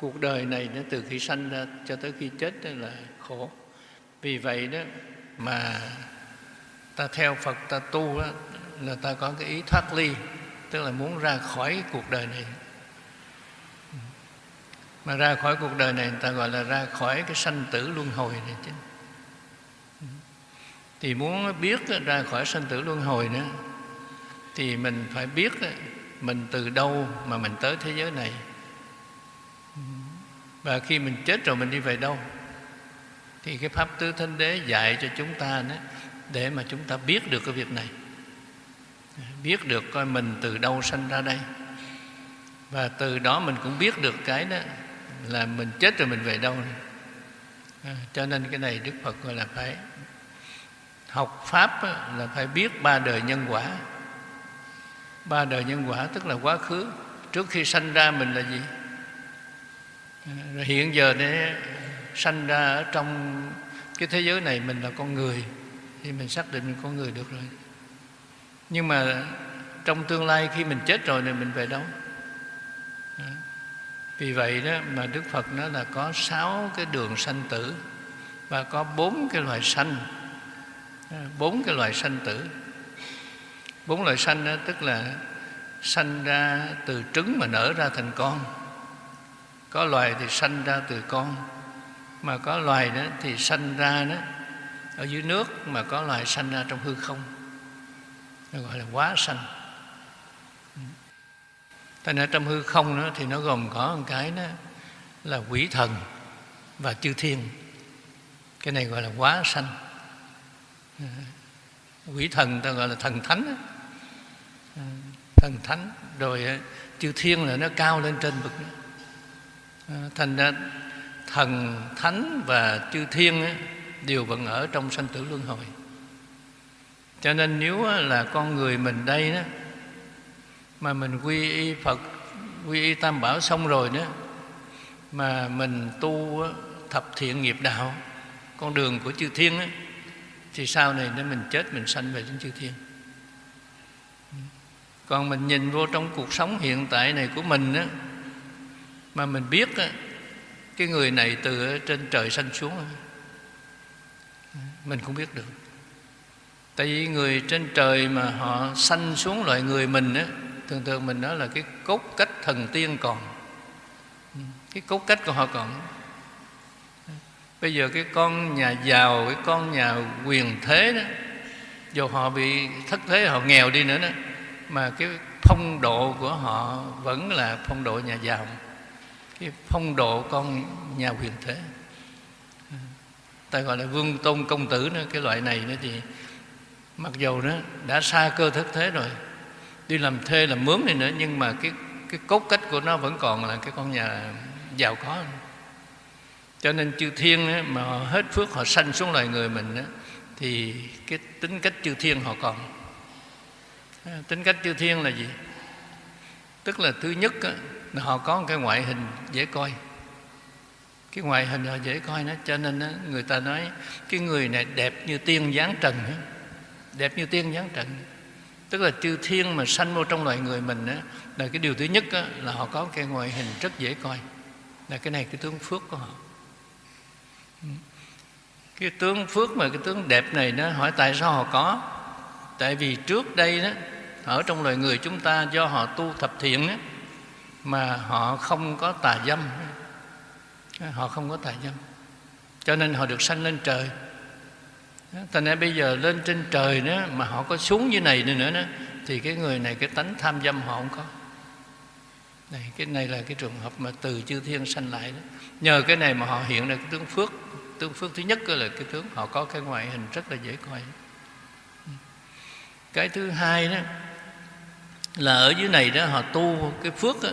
cuộc đời này nó từ khi sanh ra cho tới khi chết đó là khổ. Vì vậy đó mà ta theo phật ta tu đó, là ta có cái ý thoát ly tức là muốn ra khỏi cuộc đời này. Mà ra khỏi cuộc đời này người ta gọi là ra khỏi cái sanh tử luân hồi này chứ. Thì muốn biết ra khỏi sanh tử luân hồi nữa thì mình phải biết mình từ đâu mà mình tới thế giới này và khi mình chết rồi mình đi về đâu? Thì cái pháp tứ thánh đế dạy cho chúng ta đó để mà chúng ta biết được cái việc này. Biết được coi mình từ đâu sanh ra đây. Và từ đó mình cũng biết được cái đó là mình chết rồi mình về đâu à, cho nên cái này đức phật gọi là phải học pháp là phải biết ba đời nhân quả. Ba đời nhân quả tức là quá khứ. Trước khi sanh ra mình là gì? Rồi hiện giờ để sanh ra ở trong cái thế giới này mình là con người, thì mình xác định mình con người được rồi. Nhưng mà trong tương lai khi mình chết rồi thì mình về đâu? Đó. vì vậy đó mà đức phật nó là có sáu cái đường sanh tử và có bốn cái loại sanh. Bốn cái loại sanh tử. Bốn loại sanh đó tức là sanh ra từ trứng mà nở ra thành con có loài thì sanh ra từ con mà có loài đó thì sanh ra đó ở dưới nước mà có loài sanh ra trong hư không. Nó gọi là quá sanh. Thành ra trong hư không đó, thì nó gồm có một cái đó là quỷ thần và chư thiên. Cái này gọi là quá sanh. Quỷ thần ta gọi là thần thánh đó. thần thánh rồi chư thiên là nó cao lên trên vực Ờ, thành ra thần thánh và chư thiên đều vẫn ở trong sanh tử luân hồi. Cho nên nếu là con người mình đây đó mà mình quy y phật quy y tam bảo xong rồi đó mà mình tu thập thiện nghiệp đạo con đường của chư thiên đó, thì sau này nếu mình chết mình sanh về đến chư thiên. Còn mình nhìn vô trong cuộc sống hiện tại này của mình á mà mình biết cái người này từ trên trời sanh xuống mình cũng biết được. Tại vì người trên trời mà họ sanh xuống loại người mình á, thường thường mình nói là cái cốt cách thần tiên còn. Cái cốt cách của họ còn. Bây giờ cái con nhà giàu, cái con nhà quyền thế đó, dù họ bị thất thế, họ nghèo đi nữa đó, mà cái phong độ của họ vẫn là phong độ nhà giàu cái phong độ con nhà quyền thế. Ta gọi là vương tôn công tử nữa cái loại này nữa thì mặc dầu nó đã xa cơ thất thế rồi đi làm thuê làm mướn này nữa nhưng mà cái cái cốt cách của nó vẫn còn là cái con nhà giàu có. Cho nên chư thiên ấy, mà họ hết phước họ sanh xuống loài người mình ấy, thì cái tính cách chư thiên họ còn. Tính cách chư thiên là gì? Tức là thứ nhất là họ có một cái ngoại hình dễ coi. Cái ngoại hình họ dễ coi nó cho nên đó, người ta nói cái người này đẹp như tiên dáng trần đó. đẹp như tiên dáng trần. Tức là chư thiên mà sanh vô trong loài người mình đó, là cái điều thứ nhất đó, là họ có cái ngoại hình rất dễ coi. Là cái này cái tướng phước của họ. Cái tướng phước mà cái tướng đẹp này nó hỏi tại sao họ có? Tại vì trước đây đó ở trong loài người chúng ta do họ tu thập thiện ấy, mà họ không có tà dâm. Họ không có tà dâm. Cho nên họ được sanh lên trời. Thành ra bây giờ lên trên trời nữa mà họ có xuống như này nữa nữa thì cái người này cái tánh tham dâm họ không có. Này cái này là cái trường hợp mà từ chư thiên sanh lại đó. Nhờ cái này mà họ hiện ra cái tướng phước. Tướng phước thứ nhất là cái tướng họ có cái ngoại hình rất là dễ coi. Cái thứ hai đó là ở dưới này đó họ tu cái phước đó,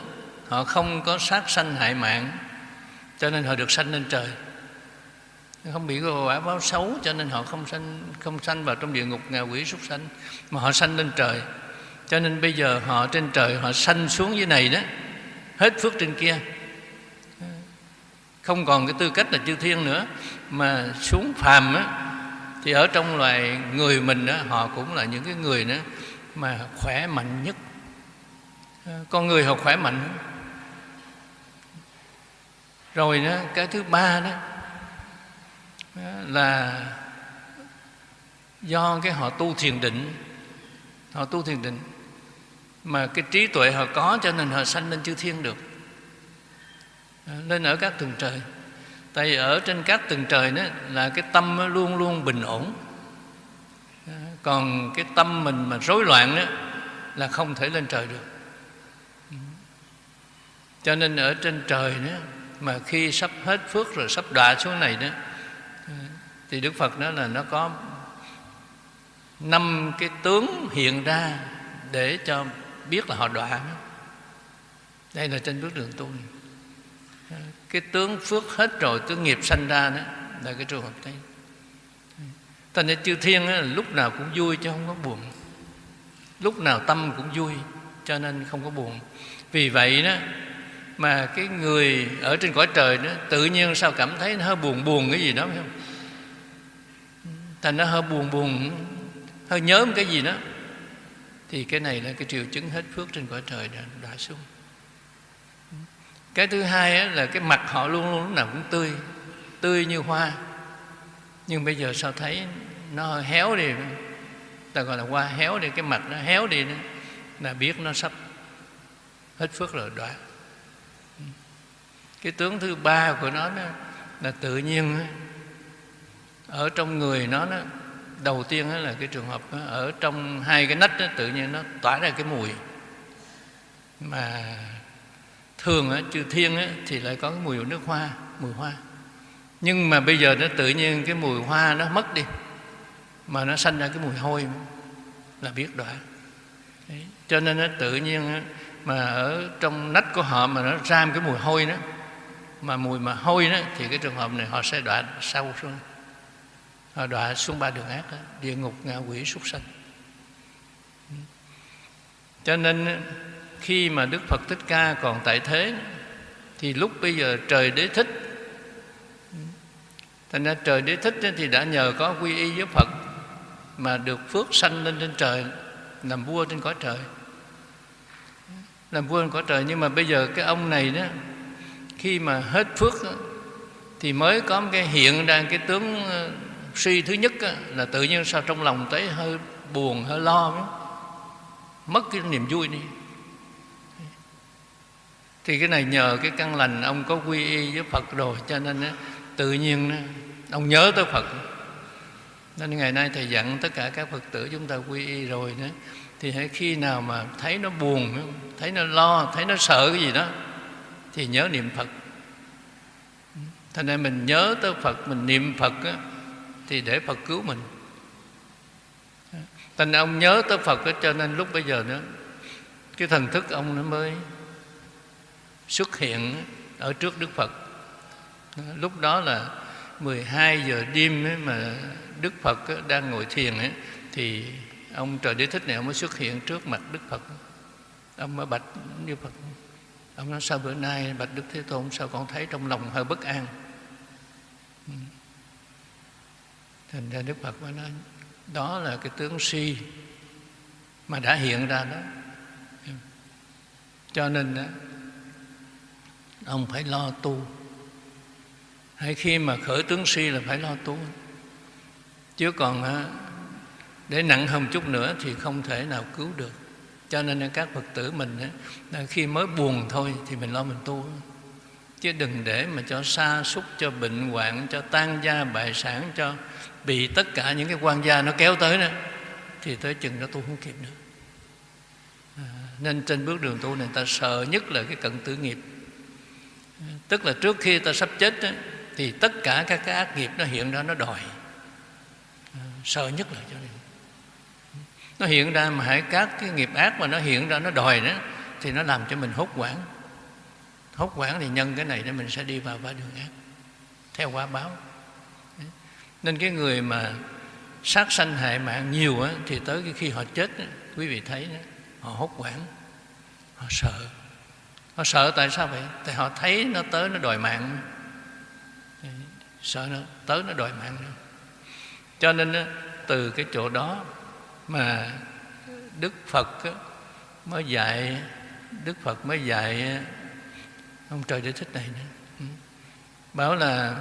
họ không có sát sanh hại mạng cho nên họ được sanh lên trời. Không bị quả báo xấu cho nên họ không sanh không sanh vào trong địa ngục ngạ quỷ súc sanh mà họ sanh lên trời. Cho nên bây giờ họ trên trời họ sanh xuống dưới này đó hết phước trên kia. Không còn cái tư cách là chư thiên nữa mà xuống phàm á thì ở trong loài người mình đó họ cũng là những cái người đó mà khỏe mạnh nhất con người họ khỏe mạnh. Rồi đó, cái thứ ba đó, là do cái họ tu thiền định. Họ tu thiền định. Mà cái trí tuệ họ có cho nên họ sanh lên chư thiên được. Lên ở các tầng trời. Tại vì ở trên các tầng trời đó là cái tâm luôn luôn bình ổn. Còn cái tâm mình mà rối loạn đó là không thể lên trời được cho nên ở trên trời đó mà khi sắp hết phước rồi sắp đọa xuống này đó thì đức phật nói là nó có năm cái tướng hiện ra để cho biết là họ đọa đây là trên bước đường tu này. cái tướng phước hết rồi tướng nghiệp sanh ra đó là cái trường hợp đấy. Thành ra chư thiên á, lúc nào cũng vui chứ không có buồn. Lúc nào tâm cũng vui cho nên không có buồn. Vì vậy đó mà cái người ở trên cõi trời đó tự nhiên sao cảm thấy nó hơi buồn buồn cái gì đó phải không? Thành nó hơi buồn buồn hơi nhớ một cái gì đó. Thì cái này là cái triệu chứng hết phước trên cõi trời đã, đã xuống. Cái thứ hai là cái mặt họ luôn luôn lúc nào cũng tươi tươi như hoa. Nhưng bây giờ sao thấy nó héo đi ta gọi là hoa héo đi cái mặt nó héo đi đó là biết nó sắp hết phước rồi đoạn cái tướng thứ ba của nó đó là tự nhiên ở trong người nó đó, đầu tiên là cái trường hợp đó, ở trong hai cái nách đó, tự nhiên nó tỏa ra cái mùi. Mà thường á, chư thiên á, thì lại có cái mùi nước hoa mùi hoa. Nhưng mà bây giờ nó tự nhiên cái mùi hoa nó mất đi mà nó sanh ra cái mùi hôi là biết đoạn Đấy. cho nên nó tự nhiên mà ở trong nách của họ mà nó ra cái mùi hôi đó mà mùi mà hôi đó thì cái trường hợp này họ sẽ đọa sâu xuống. Họ đọa xuống ba đường ác đó, địa ngục ngạ quỷ súc sanh. Cho nên khi mà đức phật thích ca còn tại thế thì lúc bây giờ trời đế thích. Thành ra trời đế thích thì đã nhờ có quy y với phật mà được phước sanh lên trên trời làm vua trên cõi trời. Làm vua trên cõi trời nhưng mà bây giờ cái ông này đó khi mà hết phước đó, thì mới có một cái hiện ra cái tướng ờ, suy thứ nhất đó, là tự nhiên sao trong lòng thấy hơi buồn hơi lo đó. mất cái niềm vui đi thì cái này nhờ cái căn lành ông có quy y với Phật rồi cho nên đó, tự nhiên ông nhớ tới Phật nên ngày nay thầy dặn tất cả các Phật tử chúng ta quy y rồi đó thì hãy khi nào mà thấy nó buồn thấy nó lo thấy nó sợ cái gì đó thì nhớ niệm Phật. Thành nên mình nhớ tới Phật mình niệm Phật á, thì để Phật cứu mình. Thành ông nhớ tới Phật á, cho nên lúc bây giờ nữa cái thần thức ông nó mới xuất hiện ở trước Đức Phật. Lúc đó là 12 giờ đêm ấy mà Đức Phật ấy, đang ngồi thiền ấy, thì ông trời đế thích này ông mới xuất hiện trước mặt Đức Phật. Ông mới bạch như Phật ông nói sao bữa nay bạch Đức Thế Tôn sao con thấy trong lòng hơi bất an? Ừ. Thành ra Đức Phật mới nói đó là cái tướng si mà đã hiện ra đó. Ừ. Cho nên đó, ông phải lo tu. Hay khi mà khởi tướng si là phải lo tu. Chứ còn để nặng hơn chút nữa thì không thể nào cứu được cho nên các phật tử mình khi mới buồn thôi thì mình lo mình tu. Chứ đừng để mà cho sa xúc cho bệnh hoạn cho tan gia bại sản cho bị tất cả những cái quan gia nó kéo tới nữa thì tới chừng nó tu không kịp nữa. À, nên trên bước đường tu này ta sợ nhất là cái cận tử nghiệp. À, tức là trước khi ta sắp chết đó, thì tất cả các cái ác nghiệp nó hiện ra nó đòi. À, sợ nhất là cho nên nó hiện ra mà hãy các cái nghiệp ác mà nó hiện ra nó đòi đó thì nó làm cho mình hốt quản hốt quản thì nhân cái này để mình sẽ đi vào ba đường ác theo quả báo. Nên cái người mà sát sanh hại mạng nhiều á, thì tới cái khi họ chết á, quý vị thấy đó, họ hốt quản họ sợ. Họ sợ tại sao vậy? Tại họ thấy nó tới nó đòi mạng. Sợ nó tới nó đòi mạng nữa. Cho nên á, từ cái chỗ đó mà đức phật mới dạy, đức phật mới dạy ông trời để thích này nữa ừ. bảo là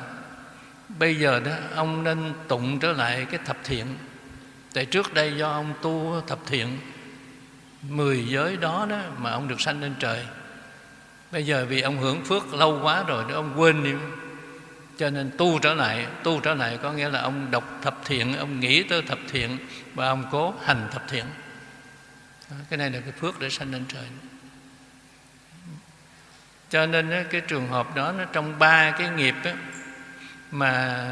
bây giờ đó, ông nên tụng trở lại cái thập thiện. Tại trước đây do ông tu thập thiện, mười giới đó đó mà ông được sanh lên trời. Bây giờ vì ông hưởng phước lâu quá rồi đó, ông quên đi cho nên tu trở lại tu trở lại có nghĩa là ông đọc thập thiện ông nghĩ tới thập thiện và ông cố hành thập thiện. Cái này là cái phước để sanh lên trời. Cho nên cái trường hợp đó nó trong ba cái nghiệp đó, mà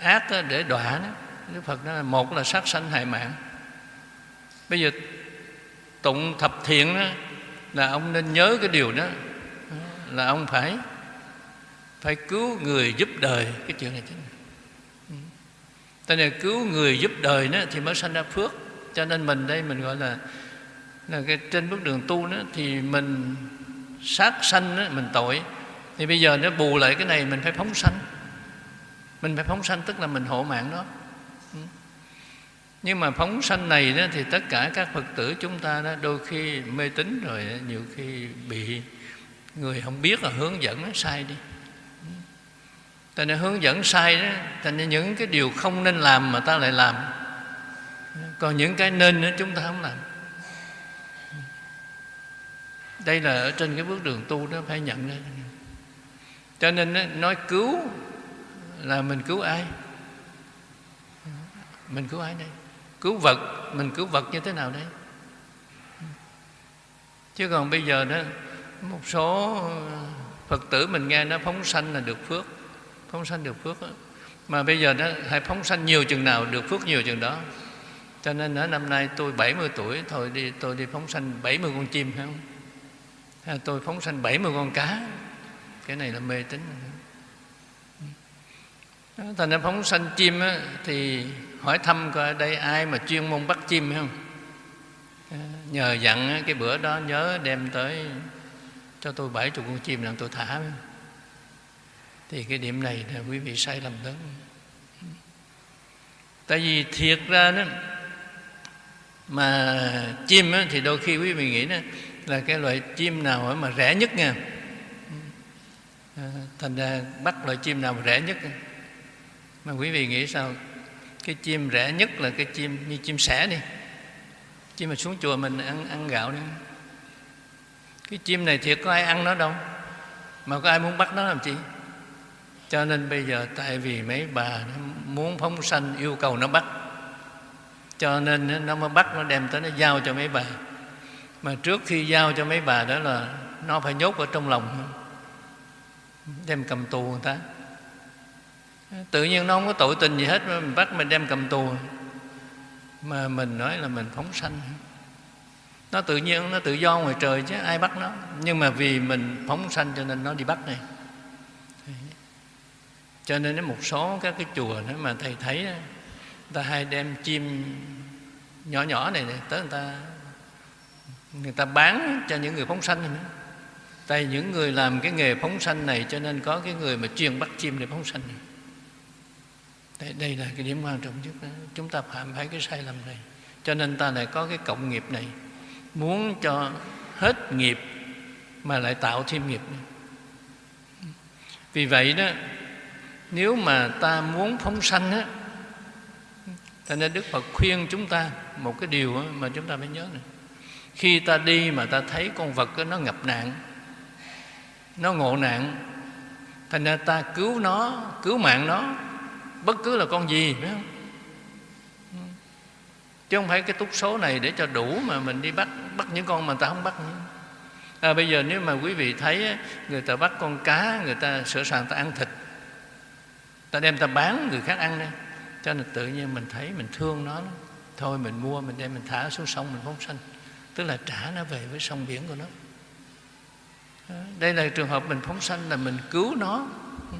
ác để đọa Đức Phật nói là một là sát sanh hại mạng. Bây giờ tụng thập thiện đó là ông nên nhớ cái điều đó là ông phải phải cứu người giúp đời cái chuyện này chính ừ. Tại nên cứu người giúp đời đó thì mới sanh ra phước. Cho nên mình đây mình gọi là là cái trên bước đường tu đó thì mình sát sanh đó, mình tội. Thì bây giờ nó bù lại cái này mình phải phóng sanh. Mình phải phóng sanh tức là mình hộ mạng đó ừ. nhưng mà phóng sanh này đó thì tất cả các phật tử chúng ta đó đôi khi mê tín rồi nhiều khi bị người không biết là hướng dẫn nó sai đi. Tại nên hướng dẫn sai đó. Thành nên những cái điều không nên làm mà ta lại làm. Còn những cái nên đó chúng ta không làm. Đây là ở trên cái bước đường tu đó, phải nhận ra. Cho nên nói cứu là mình cứu ai? Mình cứu ai đây? Cứu vật, Mình cứu vật như thế nào đây? Chứ còn bây giờ đó, Một số Phật tử mình nghe nó phóng sanh là được phước phóng sanh được phước đó. mà bây giờ nó hãy phóng sanh nhiều chừng nào được phước nhiều chừng đó. Cho nên ở năm nay tôi 70 tuổi thôi đi tôi đi phóng sanh 70 con chim phải không? Hay tôi phóng sanh 70 con cá. Cái này là mê tín thành ra phóng sanh chim á, thì hỏi thăm coi ở đây ai mà chuyên môn bắt chim không? Nhờ dặn cái bữa đó nhớ đem tới cho tôi bảy chục con chim làm tôi thả không? Thì cái điểm này là quý vị sai lầm lớn. Tại vì thiệt ra đó mà chim đó, thì đôi khi quý vị nghĩ đó là cái loại chim nào mà rẻ nhất nha. À, thành ra bắt loại chim nào mà rẻ nhất mà quý vị nghĩ sao? Cái chim rẻ nhất là cái chim như chim sẻ đi. Chim mà xuống chùa mình ăn ăn gạo đi. Cái chim này thiệt có ai ăn nó đâu. Mà có ai muốn bắt nó làm chi? Cho nên bây giờ tại vì mấy bà muốn phóng sanh, yêu cầu nó bắt. Cho nên nó mới bắt, nó đem tới, nó giao cho mấy bà. Mà trước khi giao cho mấy bà đó là nó phải nhốt ở trong lòng. Đem cầm tù người ta. Tự nhiên nó không có tội tình gì hết, mà mình bắt mình đem cầm tù. Mà mình nói là mình phóng sanh. Nó tự nhiên, nó tự do ngoài trời chứ, ai bắt nó? Nhưng mà vì mình phóng sanh cho nên nó đi bắt này cho nên một số các cái chùa đó mà thầy thấy người ta hay đem chim nhỏ nhỏ này, này tới người ta người ta bán cho những người phóng sanh này nữa tại những người làm cái nghề phóng sanh này cho nên có cái người mà chuyên bắt chim để phóng sanh này. Đây, đây là cái điểm quan trọng nhất đó. chúng ta phạm phải cái sai lầm này cho nên ta lại có cái cộng nghiệp này muốn cho hết nghiệp mà lại tạo thêm nghiệp nữa. vì vậy đó nếu mà ta muốn phóng sanh á cho nên đức phật khuyên chúng ta một cái điều mà chúng ta phải nhớ này khi ta đi mà ta thấy con vật nó ngập nạn nó ngộ nạn thành ra ta cứu nó cứu mạng nó bất cứ là con gì phải không chứ không phải cái túc số này để cho đủ mà mình đi bắt bắt những con mà ta không bắt nữa. À, bây giờ nếu mà quý vị thấy người ta bắt con cá người ta sửa sàng ta ăn thịt ta đem ta bán, người khác ăn đây cho nên tự nhiên mình thấy mình thương nó thôi mình mua, mình đem mình thả xuống sông, mình phóng sanh. Tức là trả nó về với sông biển của nó. Đây là trường hợp mình phóng sanh là mình cứu nó. Ừ.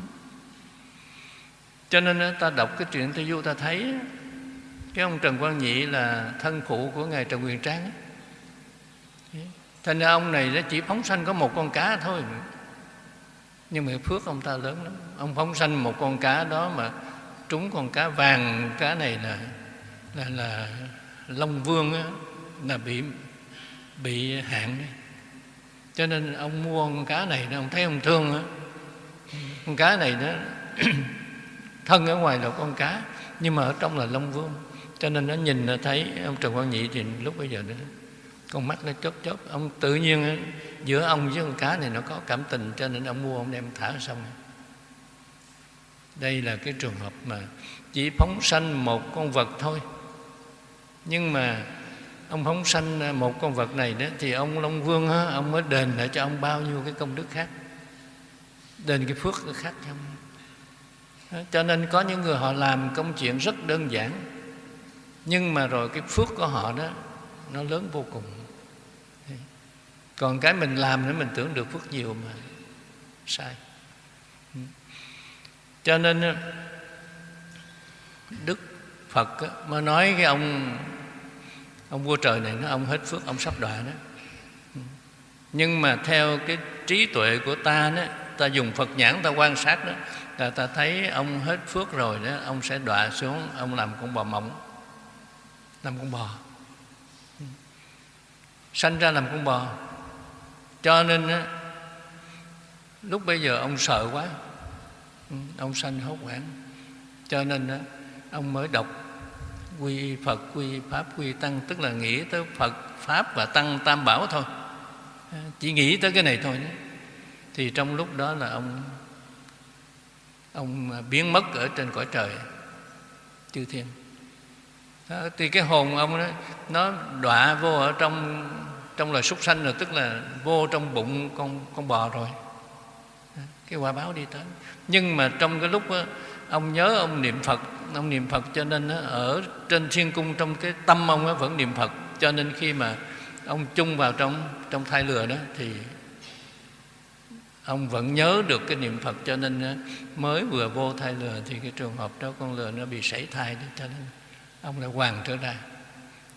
Cho nên ta đọc cái chuyện Tây Du, ta thấy cái ông Trần Quang Nhị là thân phụ của ngài Trần Quyền Trang thành ra ông này nó chỉ phóng sanh có một con cá thôi. Nhưng mà phước ông ta lớn lắm ông phóng sanh một con cá đó mà trúng con cá vàng cá này là là là long vương á, là bị bị hạn. Cho nên ông mua con cá này ông thấy ông thương á. Con cá này đó thân ở ngoài là con cá nhưng mà ở trong là long vương. Cho nên nó nhìn nó thấy ông trần quang nhị thì lúc bây giờ đó con mắt nó chớp chớp. Ông tự nhiên giữa ông với con cá này nó có cảm tình cho nên ông mua ông đem thả xong đây là cái trường hợp mà chỉ phóng sanh một con vật thôi. Nhưng mà ông phóng sanh à, một con vật này đó thì ông long vương đó, ông mới đền lại cho ông bao nhiêu cái công đức khác. Đền cái phước khác không cho nên có những người họ làm công chuyện rất đơn giản nhưng mà rồi cái phước của họ đó nó lớn vô cùng. Còn cái mình làm nữa mình tưởng được phước nhiều mà sai cho nên ờ, đức phật ờ, mà nói cái ông ông vua trời này nó ông hết phước ông sắp đọa đó. Ừ. Nhưng mà theo cái trí tuệ của ta đó ta dùng phật nhãn ta quan sát đó là ta thấy ông hết phước rồi đó ông sẽ đọa xuống ông làm con bò mộng làm con bò. Ừ. Sanh ra làm con bò. Cho nên đó, lúc bây giờ ông sợ quá. Ừ, ông sanh hốt hoảng. Cho nên á, ông mới đọc quy phật quy pháp quy tăng tức là nghĩ tới phật pháp và tăng tam bảo thôi. Ờ, chỉ nghĩ tới cái này thôi đó. thì trong lúc đó là ông ông biến mất ở trên cõi trời chư thiên. Đó, thì cái hồn ông đó nó đọa vô ở trong trong loài súc sanh rồi tức là vô trong bụng con con bò rồi. Cái quả báo đi tới nhưng mà trong cái lúc đó, ông nhớ ông niệm phật ông niệm phật cho nên ở trên thiên cung trong cái tâm ông vẫn niệm phật. Cho nên khi mà ông chung vào trong trong thai lừa đó thì ông vẫn nhớ được cái niệm phật. Cho nên mới vừa vô thai lừa thì cái trường hợp đó con lừa nó bị sảy thai đó cho nên ông lại hoàn trở ra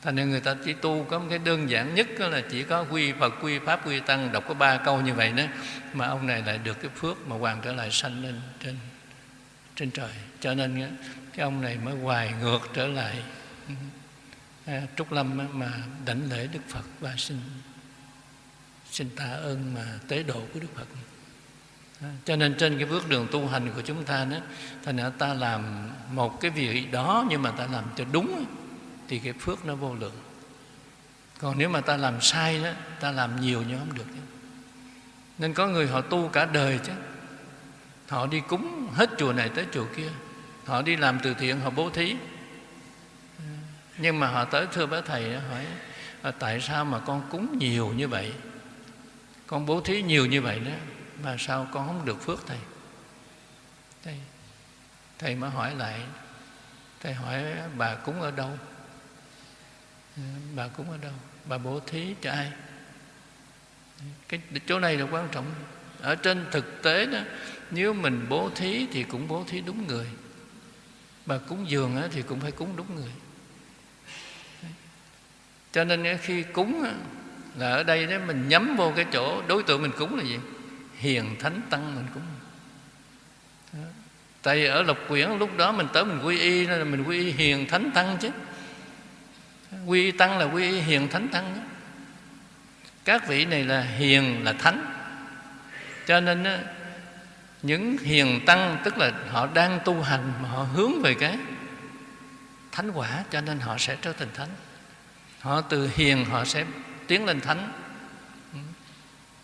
thành nên người ta chỉ tu có một cái đơn giản nhất đó là chỉ có quy phật quy pháp quy tăng đọc có ba câu như vậy đó mà ông này lại được cái phước mà hoàn trở lại sanh lên trên trên trời. Cho nên cái ông này mới hoài ngược trở lại à, trúc lâm mà đảnh lễ đức phật và xin xin tạ ơn mà tế độ của đức phật. À, cho nên trên cái bước đường tu hành của chúng ta đó thành ra ta làm một cái việc đó nhưng mà ta làm cho đúng thì cái phước nó vô lượng. Còn nếu mà ta làm sai đó ta làm nhiều nhưng không được nên có người họ tu cả đời chứ. Họ đi cúng hết chùa này tới chùa kia. Họ đi làm từ thiện họ bố thí. Nhưng mà họ tới thưa bác thầy hỏi à, tại sao mà con cúng nhiều như vậy? Con bố thí nhiều như vậy đó mà sao con không được phước thầy? Thầy, thầy mới hỏi lại. Thầy hỏi bà cúng ở đâu? Bà cúng ở đâu? Bà bố thí cho ai? Cái chỗ này là quan trọng. Ở trên thực tế đó, nếu mình bố thí thì cũng bố thí đúng người. Bà cúng dường thì cũng phải cúng đúng người. Cho nên khi cúng là ở đây đó mình nhắm vô cái chỗ, đối tượng mình cúng là gì? Hiền thánh tăng mình cúng. Tại vì ở lộc quyển lúc đó mình tới mình quy y nên là mình quy y hiền thánh tăng chứ quy tăng là quy hiền thánh tăng đó. các vị này là hiền là thánh. Cho nên đó, những hiền tăng tức là họ đang tu hành mà họ hướng về cái thánh quả cho nên họ sẽ trở thành thánh. Họ từ hiền họ sẽ tiến lên thánh.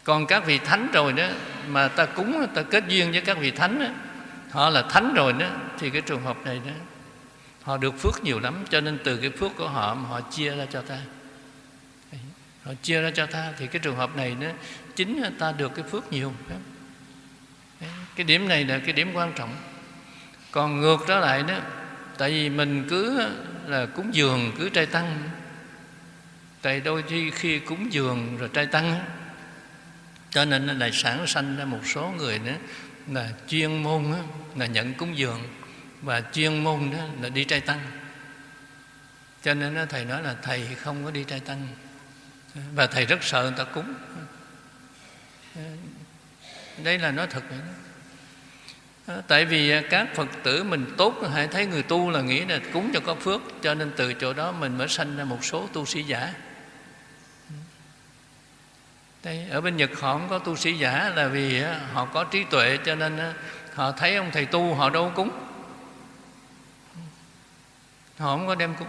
Còn các vị thánh rồi đó mà ta cúng ta kết duyên với các vị thánh đó, họ là thánh rồi đó thì cái trường hợp này đó họ được phước nhiều lắm, cho nên từ cái phước của họ họ chia ra cho ta. Họ chia ra cho ta, thì cái trường hợp này nó chính ta được cái phước nhiều. Cái điểm này là cái điểm quan trọng. Còn ngược trở lại đó, tại vì mình cứ là cúng dường, cứ trai tăng. Tại đôi khi khi cúng dường rồi trai tăng cho nên lại sản sanh ra một số người nữa là chuyên môn là nhận cúng dường và chuyên môn đó là đi trai tăng. Cho nên thầy nói là thầy không có đi trai tăng. Và thầy rất sợ người ta cúng. Đây là nói thật vậy đó. tại vì các phật tử mình tốt hãy thấy người tu là nghĩ là cúng cho có phước cho nên từ chỗ đó mình mới sanh ra một số tu sĩ giả. Đây, ở bên Nhật họ không có tu sĩ giả là vì họ có trí tuệ cho nên họ thấy ông thầy tu họ đâu cúng họ không có đem cúng.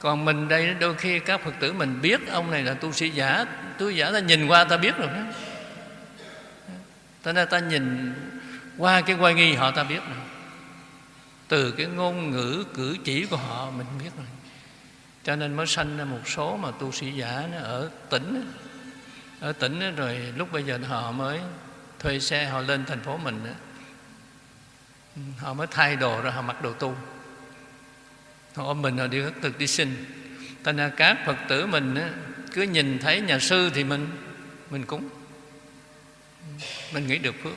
Còn mình đây, đôi khi các phật tử mình biết ông này là tu sĩ giả. Tu sĩ giả ta nhìn qua ta biết rồi đó. Ta nên ta nhìn qua cái quay nghi họ ta biết rồi. Từ cái ngôn ngữ, cử chỉ của họ mình biết rồi. Cho nên mới sanh ra một số mà tu sĩ giả nó ở tỉnh ở tỉnh rồi lúc bây giờ họ mới thuê xe, họ lên thành phố mình họ mới thay đồ rồi họ mặc đồ tu họ ôm mình họ đi khất thực đi sinh thành ra các phật tử mình cứ nhìn thấy nhà sư thì mình mình cúng. Mình nghĩ được phước.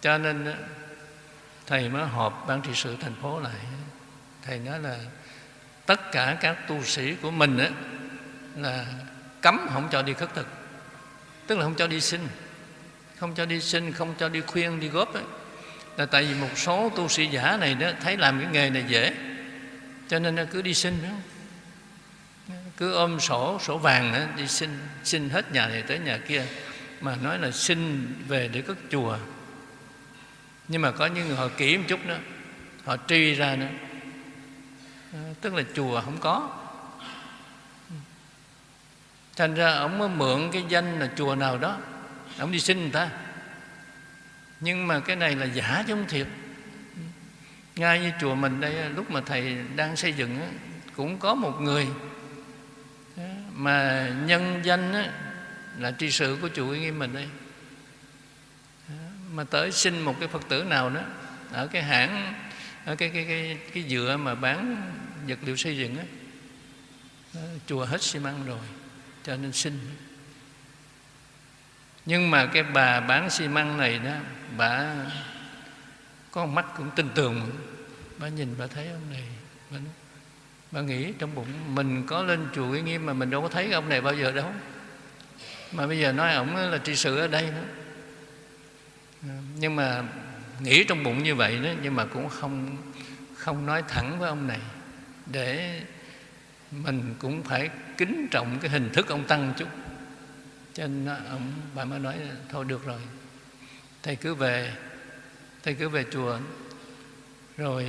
Cho nên thầy mới họp ban trị sự thành phố lại. Thầy nói là tất cả các tu sĩ của mình á, là cấm không cho đi khất thực. Tức là không cho đi sinh không cho đi sinh không cho đi khuyên đi góp ấy. là tại vì một số tu sĩ giả này đó thấy làm cái nghề này dễ cho nên nó cứ đi xin không? cứ ôm sổ sổ vàng đó, đi xin xin hết nhà này tới nhà kia. Mà nói là xin về để cất chùa. Nhưng mà có những người họ kỹ một chút nữa, họ truy ra nữa ờ, tức là chùa không có. Thành ra ông mới mượn cái danh là chùa nào đó ông đi xin người ta. Nhưng mà cái này là giả chứ không thiệt ngay như chùa mình đây lúc mà thầy đang xây dựng cũng có một người. Mà nhân danh là tri sự của chùa nghiêm mình đây. Mà tới xin một cái phật tử nào đó ở cái hãng, ở cái cái cái cái dựa mà bán vật liệu xây dựng á, chùa hết xi măng rồi, cho nên xin. Nhưng mà cái bà bán xi măng này đó, bà có mắt cũng tin tưởng, bà nhìn bà thấy ông này bà, bà nghĩ trong bụng mình có lên chùa uy nghiêm mà mình đâu có thấy ông này bao giờ đâu. Mà bây giờ nói ổng là trị sự ở đây nữa à, nhưng mà nghĩ trong bụng như vậy đó nhưng mà cũng không không nói thẳng với ông này. Để mình cũng phải kính trọng cái hình thức ông tăng chút. Cho nên ông bà mới nói thôi được rồi thầy cứ về thầy cứ về chùa rồi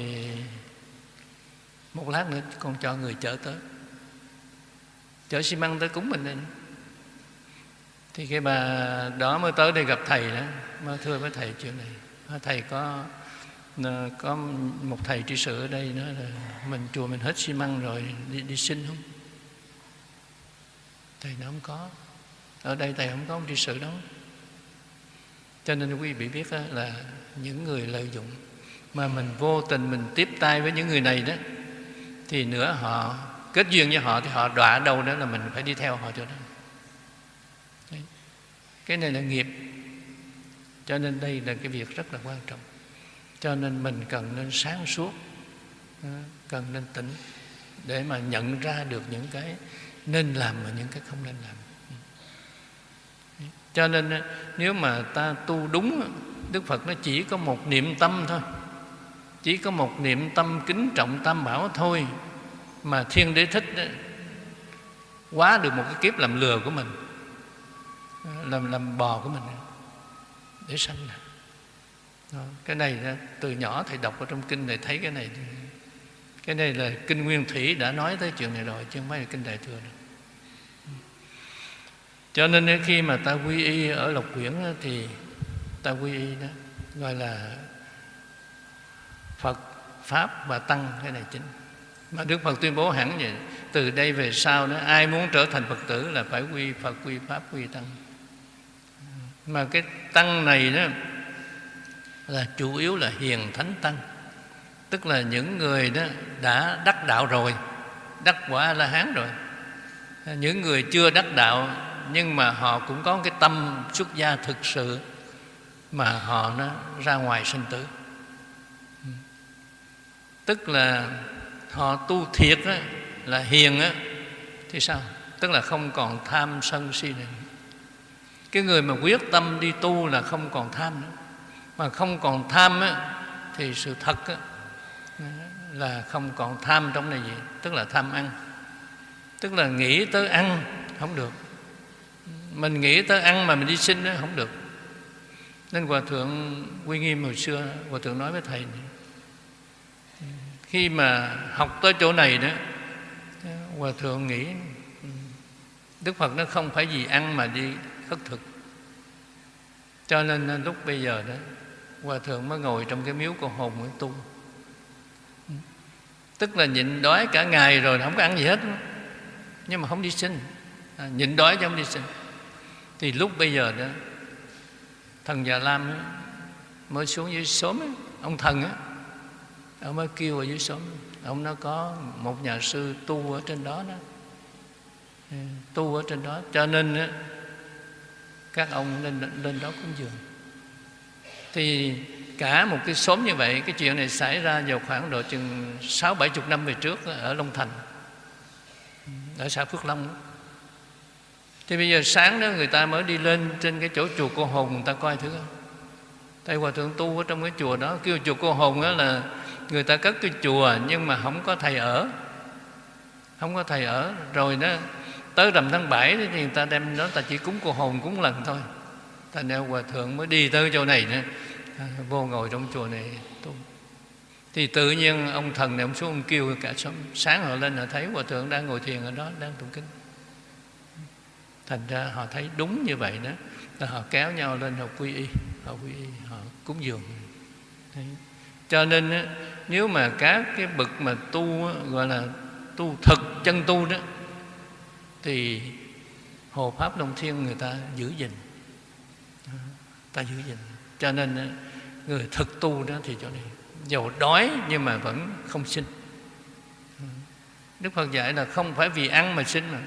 một lát nữa con cho người chở tới. Chở xi măng tới cúng mình lên. Thì cái bà đó mới tới đây gặp thầy đó mới thưa với thầy chuyện này. Thầy có ờ, có một thầy trị sự ở đây nói là mình chùa mình hết xi măng rồi đi, đi xin không? Thầy nó không có. Ở đây thầy không có ông trị sự đâu. Cho nên quý vị biết là những người lợi dụng. Mà mình vô tình mình tiếp tay với những người này đó, thì nữa họ, kết duyên với họ thì họ đọa đâu đó là mình phải đi theo họ cho đó. Cái này là nghiệp. Cho nên đây là cái việc rất là quan trọng. Cho nên mình cần nên sáng suốt cần nên tỉnh để mà nhận ra được những cái nên làm và những cái không nên làm. Cho nên nếu mà ta tu đúng đức phật nó chỉ có một niệm tâm thôi. Chỉ có một niệm tâm kính trọng tam bảo thôi mà thiên đế thích quá được một cái kiếp làm lừa của mình, làm làm bò của mình để sanh. Đó. cái này từ nhỏ thầy đọc ở trong kinh này thấy cái này. Cái này là kinh nguyên thủy đã nói tới chuyện này rồi, chứ không phải là kinh đại thừa đâu cho nên khi mà ta quy y ở lộc quyển thì ta quy y đó, gọi là phật, pháp và tăng, cái này chính. Mà đức phật tuyên bố hẳn vậy, từ đây về sau đó, ai muốn trở thành phật tử là phải quy phật, quy pháp, quy tăng. Mà cái tăng này đó là chủ yếu là hiền thánh tăng. Tức là những người đó đã đắc đạo rồi, đắc quả la hán rồi. Những người chưa đắc đạo, nhưng mà họ cũng có cái tâm xuất gia thực sự mà họ nó ra ngoài sinh tử. Tức là họ tu thiệt đó, là hiền á thì sao? Tức là không còn tham sân si này cái người mà quyết tâm đi tu là không còn tham nữa. Mà không còn tham á, thì sự thật á, là không còn tham trong này gì tức là tham ăn. Tức là nghĩ tới ăn không được. Mình nghĩ tới ăn mà mình đi sinh đó không được nên hòa thượng quy nghiêm hồi xưa hòa thượng nói với thầy này, khi mà học tới chỗ này đó hòa thượng nghĩ đức phật nó không phải vì ăn mà đi khất thực. Cho nên à, lúc bây giờ đó hòa thượng mới ngồi trong cái miếu của hồn nguyễn tu. Tức là nhịn đói cả ngày rồi không có ăn gì hết. Nhưng mà không đi sinh à, nhịn đói chứ không đi sinh thì lúc bây giờ đó thần già lam ấy, mới xuống dưới xóm ấy, ông thần á ông mới kêu ở dưới xóm. Ông nó có một nhà sư tu ở trên đó đó. Ừ, tu ở trên đó. Cho nên ấy, các ông lên lên đó cúng dường. Thì cả một cái xóm như vậy cái chuyện này xảy ra vào khoảng độ chừng sáu bảy chục năm về trước ở Long Thành. Ừ, ở xã Phước Long thì bây giờ sáng đó người ta mới đi lên trên cái chỗ chùa cô hồn người ta coi thử tây Hòa Thượng tu ở trong cái chùa đó Kêu chùa cô hồn đó là Người ta cất cái chùa nhưng mà không có thầy ở. Không có thầy ở. Rồi đó tới rằm tháng 7 thì người ta đem đó ta chỉ cúng cô hồn cúng lần thôi. Thành ra hòa thượng mới đi tới chỗ này nữa. À, vô ngồi trong chùa này tu. Thì tự nhiên ông thần này ông xuống ông kêu cả sáng, sáng họ lên họ thấy hòa thượng đang ngồi thiền ở đó đang tụng kinh thành ra họ thấy đúng như vậy đó. Là họ kéo nhau lên họ quy y, họ quy y, họ cúng dường. Đấy. cho nên nếu mà các cái bậc mà tu gọi là tu thực chân tu đó, thì hộ pháp đông thiên người ta giữ gìn. Ta giữ gìn. Cho nên người thực tu đó thì chỗ này dầu đói nhưng mà vẫn không sinh. Đức phật dạy là không phải vì ăn mà sinh mà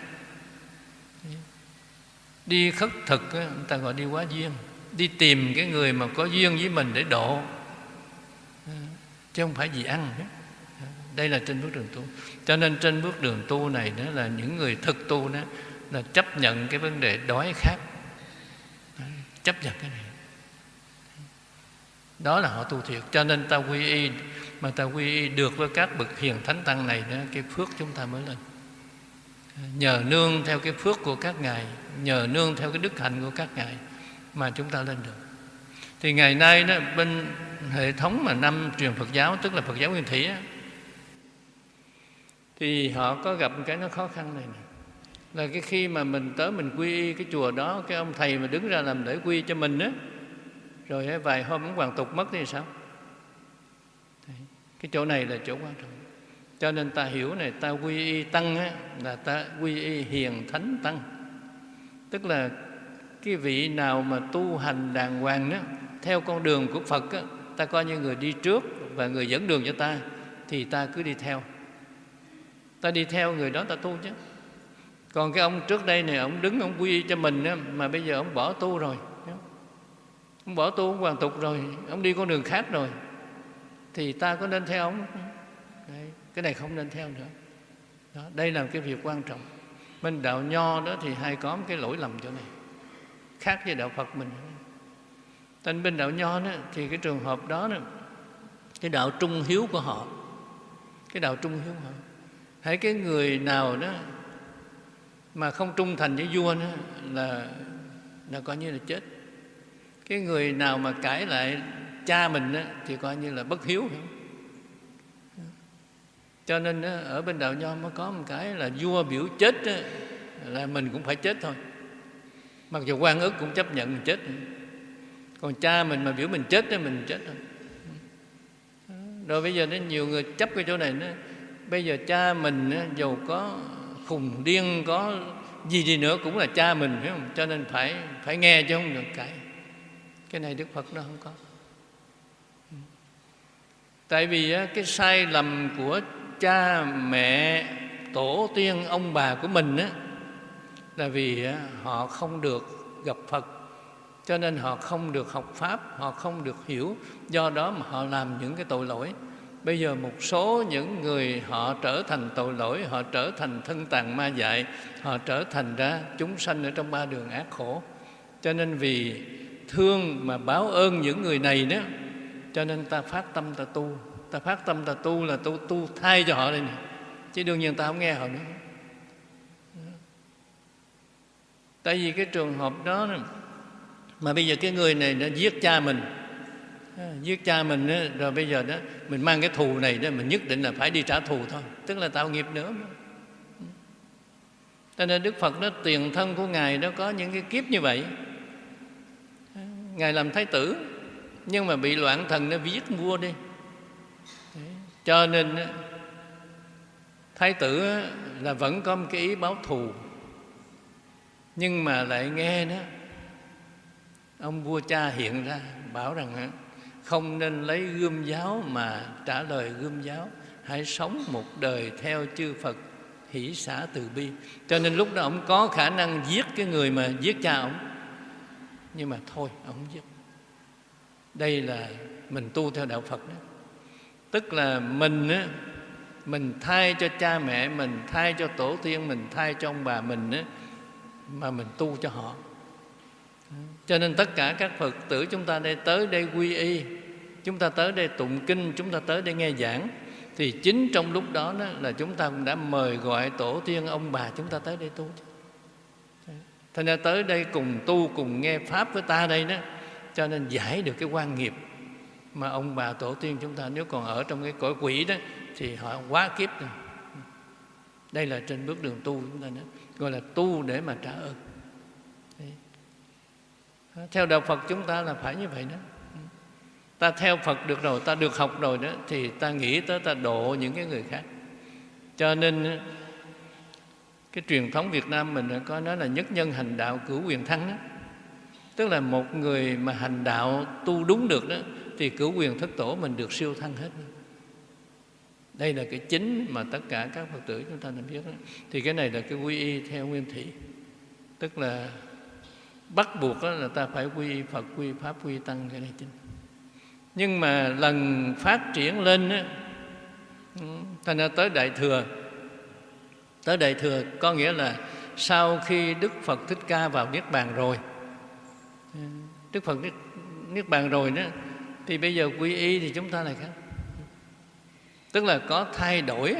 đi khất thực người ta gọi đi quá duyên. Đi tìm cái người mà có duyên với mình để độ. Ờ, chứ không phải vì ăn. Ờ, đây là trên bước đường tu. Cho nên trên bước đường tu này đó là những người thực tu đó, là chấp nhận cái vấn đề đói khát. Ờ, chấp nhận cái này. Đó là họ tu thiệt. Cho nên ta quy y, mà ta quy y được với các bậc hiền thánh tăng này đó, cái phước chúng ta mới lên nhờ nương theo cái phước của các ngài nhờ nương theo cái đức hạnh của các ngài mà chúng ta lên được. Thì ngày nay đó bên hệ thống mà năm truyền Phật giáo tức là Phật giáo nguyên thủy á, thì họ có gặp cái nó khó khăn này nè. Là cái khi mà mình tới mình quy y cái chùa đó cái ông thầy mà đứng ra làm lễ quy cho mình á rồi vài hôm ông hoàng tục mất thì sao? Cái chỗ này là chỗ quan trọng cho nên ta hiểu này ta quy y tăng á, là ta quy y hiền thánh tăng. Tức là cái vị nào mà tu hành đàng hoàng đó theo con đường của phật á, ta coi như người đi trước và người dẫn đường cho ta thì ta cứ đi theo. Ta đi theo người đó ta tu chứ. Còn cái ông trước đây này ông đứng ông quy cho mình á, mà bây giờ ông bỏ tu rồi. Ông bỏ tu ông hoàn tục rồi ông đi con đường khác rồi thì ta có nên theo ông? không cái này không nên theo nữa. Đó, đây là cái việc quan trọng. Bên đạo nho đó thì hay có một cái lỗi lầm chỗ này. Khác với đạo phật mình. Tên bên đạo nho đó thì cái trường hợp đó, đó cái đạo trung hiếu của họ cái đạo trung hiếu của họ. Hãy cái người nào đó mà không trung thành với vua nữa là là coi như là chết. Cái người nào mà cãi lại cha mình đó, thì coi như là bất hiếu cho nên ở bên đạo nho mới có một cái là vua biểu chết là mình cũng phải chết thôi. Mặc dù quan ức cũng chấp nhận mình chết. Còn cha mình mà biểu mình chết thì mình chết thôi. Rồi bây giờ nó nhiều người chấp cái chỗ này nó bây giờ cha mình giàu có khùng điên, có gì gì nữa cũng là cha mình, phải không? Cho nên phải phải nghe chứ không được cãi. Cái này đức phật nó không có. Tại vì cái sai lầm của cha mẹ tổ tiên ông bà của mình á, là vì à, họ không được gặp phật, cho nên họ không được học pháp, họ không được hiểu. Do đó mà họ làm những cái tội lỗi. Bây giờ một số những người họ trở thành tội lỗi, họ trở thành thân tàn ma dại, họ trở thành ra chúng sanh ở trong ba đường ác khổ. Cho nên vì thương mà báo ơn những người này đó cho nên ta phát tâm ta tu ta phát tâm ta tu là tu tu thay cho họ đây nè. Chứ đương nhiên ta không nghe họ nữa. Tại vì cái trường hợp đó mà bây giờ cái người này đã giết cha mình. À, giết cha mình đó, rồi bây giờ đó mình mang cái thù này đó mình nhất định là phải đi trả thù thôi. Tức là tạo nghiệp nữa cho nên đức phật đó tiền thân của ngài đó có những cái kiếp như vậy. À, ngài làm thái tử nhưng mà bị loạn thần nó viết vua đi cho nên thái tử là vẫn có một cái ý báo thù. Nhưng mà lại nghe đó ông vua cha hiện ra, bảo rằng không nên lấy gươm giáo mà trả lời gươm giáo, hãy sống một đời theo chư phật hỷ xã từ bi. Cho nên lúc đó ông có khả năng giết cái người mà giết cha ông. Nhưng mà thôi, ông giết. Đây là mình tu theo đạo phật đó tức là mình á mình thay cho cha mẹ mình thay cho tổ tiên mình thay cho ông bà mình á mà mình tu cho họ. Cho nên tất cả các phật tử chúng ta đây tới đây quy y chúng ta tới đây tụng kinh chúng ta tới đây nghe giảng thì chính trong lúc đó, đó là chúng ta cũng đã mời gọi tổ tiên ông bà chúng ta tới đây tu. Thành ra tới đây cùng tu cùng nghe pháp với ta đây đó cho nên giải được cái quan nghiệp mà ông bà tổ tiên chúng ta nếu còn ở trong cái cõi quỷ đó, thì họ quá kiếp rồi. Đây là trên bước đường tu chúng ta nói gọi là tu để mà trả ơn. Theo đạo phật chúng ta là phải như vậy đó. Ta theo phật được rồi, ta được học rồi đó, thì ta nghĩ tới ta độ những cái người khác. Cho nên, cái truyền thống việt nam mình có nói là nhất nhân hành đạo cửu quyền thắng đó. Tức là một người mà hành đạo tu đúng được đó thì cửu quyền thất tổ mình được siêu thăng hết đây là cái chính mà tất cả các phật tử chúng ta nên biết đó. thì cái này là cái quy y theo nguyên thủy. Tức là bắt buộc đó là ta phải quy phật quy pháp quy tăng cái này chính. Nhưng mà lần phát triển lên đó, thành ra tới đại thừa. Tới đại thừa có nghĩa là sau khi đức phật thích ca vào niết bàn rồi đức phật niết, niết bàn rồi đó thì bây giờ quy y thì chúng ta lại khác. Tức là có thay đổi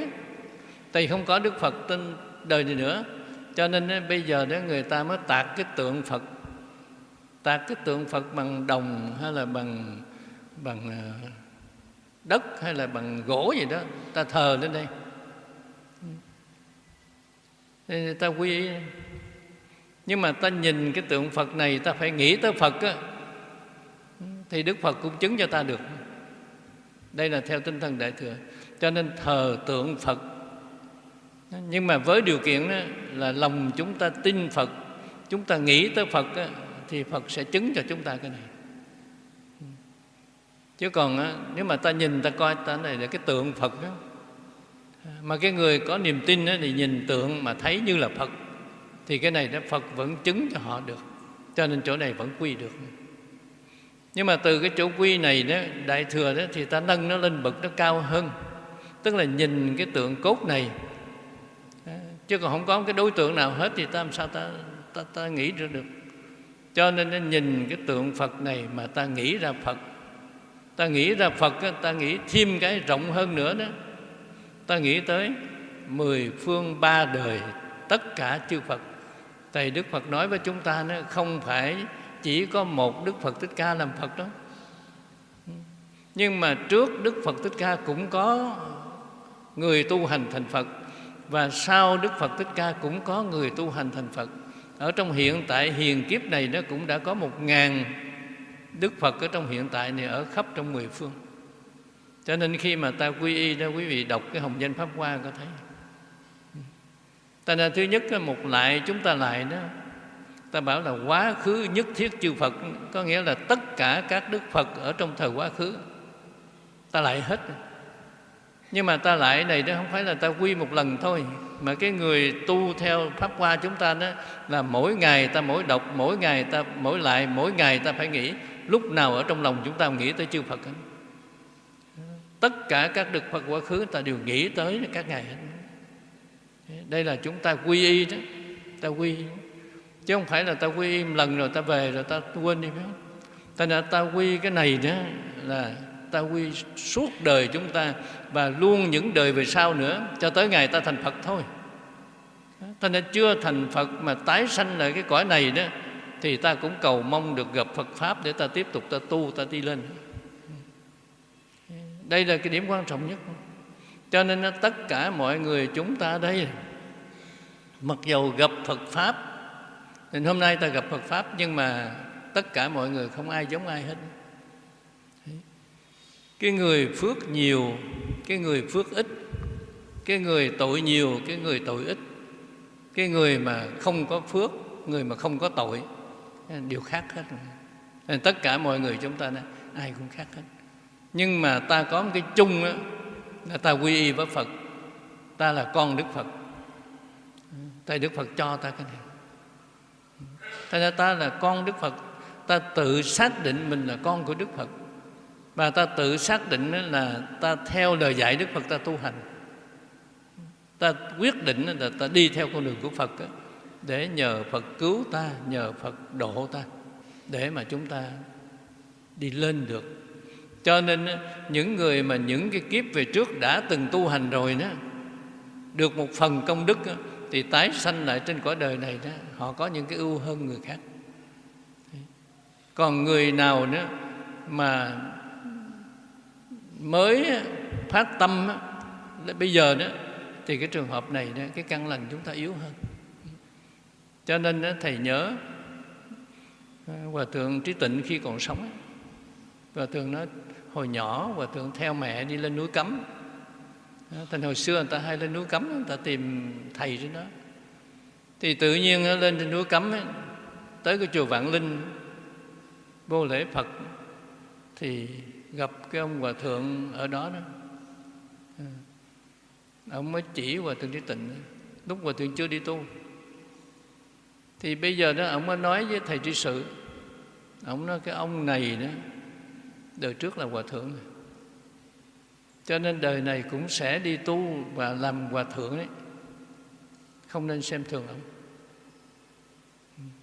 tại không có đức phật trên đời này nữa. Cho nên bây giờ đó người ta mới tạc cái tượng phật. Tạc cái tượng phật bằng đồng hay là bằng bằng ờ, đất hay là bằng gỗ gì đó, ta thờ lên đây. Nên ta quy y. Nhưng mà ta nhìn cái tượng phật này, ta phải nghĩ tới phật á thì đức phật cũng chứng cho ta được. Đây là theo tinh thần đại thừa. Cho nên thờ tượng phật. Nhưng mà với điều kiện đó là lòng chúng ta tin phật chúng ta nghĩ tới phật đó, thì phật sẽ chứng cho chúng ta cái này. Chứ còn đó, nếu mà ta nhìn ta coi ta này là cái tượng phật đó. Mà cái người có niềm tin đó, thì nhìn tượng mà thấy như là phật thì cái này đó phật vẫn chứng cho họ được. Cho nên chỗ này vẫn quy được nhưng mà từ cái chỗ quy này đó đại thừa đó thì ta nâng nó lên bậc nó cao hơn. Tức là nhìn cái tượng cốt này. Chứ còn không có cái đối tượng nào hết thì ta làm sao ta ta, ta nghĩ ra được. Cho nên nó nhìn cái tượng phật này mà ta nghĩ ra phật. Ta nghĩ ra phật ta nghĩ thêm cái rộng hơn nữa đó. Ta nghĩ tới mười phương ba đời tất cả chư phật. Thầy Đức Phật nói với chúng ta nó không phải chỉ có một Đức Phật Thích Ca làm Phật đó. Nhưng mà trước Đức Phật Thích Ca cũng có người tu hành thành Phật, Và sau Đức Phật Thích Ca cũng có người tu hành thành Phật. Ở trong hiện tại, hiền kiếp này nó cũng đã có một ngàn Đức Phật ở trong hiện tại này ở khắp trong mười phương. Cho nên khi mà ta quy y đó, quý vị đọc cái hồng danh Pháp Hoa có thấy. Ta là thứ nhất một lại, chúng ta lại đó ta bảo là quá khứ nhất thiết chư Phật. Có nghĩa là tất cả các đức Phật ở trong thời quá khứ, ta lại hết. Nhưng mà ta lại này đó không phải là ta quy một lần thôi, mà cái người tu theo pháp hoa chúng ta đó là mỗi ngày ta mỗi đọc, mỗi ngày ta mỗi lại, mỗi ngày ta phải nghĩ lúc nào ở trong lòng chúng ta nghĩ tới chư Phật hết. Tất cả các đức Phật quá khứ ta đều nghĩ tới các ngày hết. Đây là chúng ta quy y đó, ta quy chứ không phải là ta quy một lần rồi ta về rồi ta quên đi hết ta đã ta quy cái này đó là ta quy suốt đời chúng ta và luôn những đời về sau nữa, cho tới ngày ta thành Phật thôi. Ta nên chưa thành Phật mà tái sanh lại cái cõi này đó, thì ta cũng cầu mong được gặp Phật pháp để ta tiếp tục ta tu, ta đi lên. Đây là cái điểm quan trọng nhất. Cho nên tất cả mọi người chúng ta đây, mặc dầu gặp Phật pháp nên hôm nay ta gặp Phật pháp nhưng mà tất cả mọi người không ai giống ai hết. Cái người phước nhiều cái người phước ít cái người tội nhiều cái người tội ít. Cái người mà không có phước người mà không có tội đều khác hết nên tất cả mọi người chúng ta này, ai cũng khác hết. Nhưng mà ta có một cái chung đó, là ta quy y với phật. Ta là con đức phật. Tại đức phật cho ta cái này. Thành ra ta là con Đức Phật. Ta tự xác định mình là con của Đức Phật. Và ta tự xác định là ta theo lời dạy Đức Phật ta tu hành. Ta quyết định là ta đi theo con đường của Phật Để nhờ Phật cứu ta, Nhờ Phật độ ta, Để mà chúng ta đi lên được. Cho nên những người mà những cái kiếp về trước đã từng tu hành rồi đó, Được một phần công đức thì tái sanh lại trên cõi đời này đó họ có những cái ưu hơn người khác. Còn người nào nữa mà mới phát tâm bây giờ đó thì cái trường hợp này đó, cái căn lành chúng ta yếu hơn. Cho nên đó, thầy nhớ à, hòa thượng trí tịnh khi còn sống hòa thượng nó hồi nhỏ hòa thượng theo mẹ đi lên núi cấm thành hồi xưa người ta hay lên núi cấm người ta tìm thầy trên đó. Thì tự nhiên ờ, lên trên núi cấm ấy, tới cái chùa vạn linh vô lễ phật thì gặp cái ông hòa thượng ở đó đó. Ừ. Ông mới chỉ hòa thượng trí tịnh lúc hòa thượng chưa đi tu. Thì bây giờ đó ông mới nói với thầy trí sự. Ông nói cái ông này đó đời trước là hòa thượng. này cho nên đời này cũng sẽ đi tu và làm hòa thượng đấy. Không nên xem thường ông.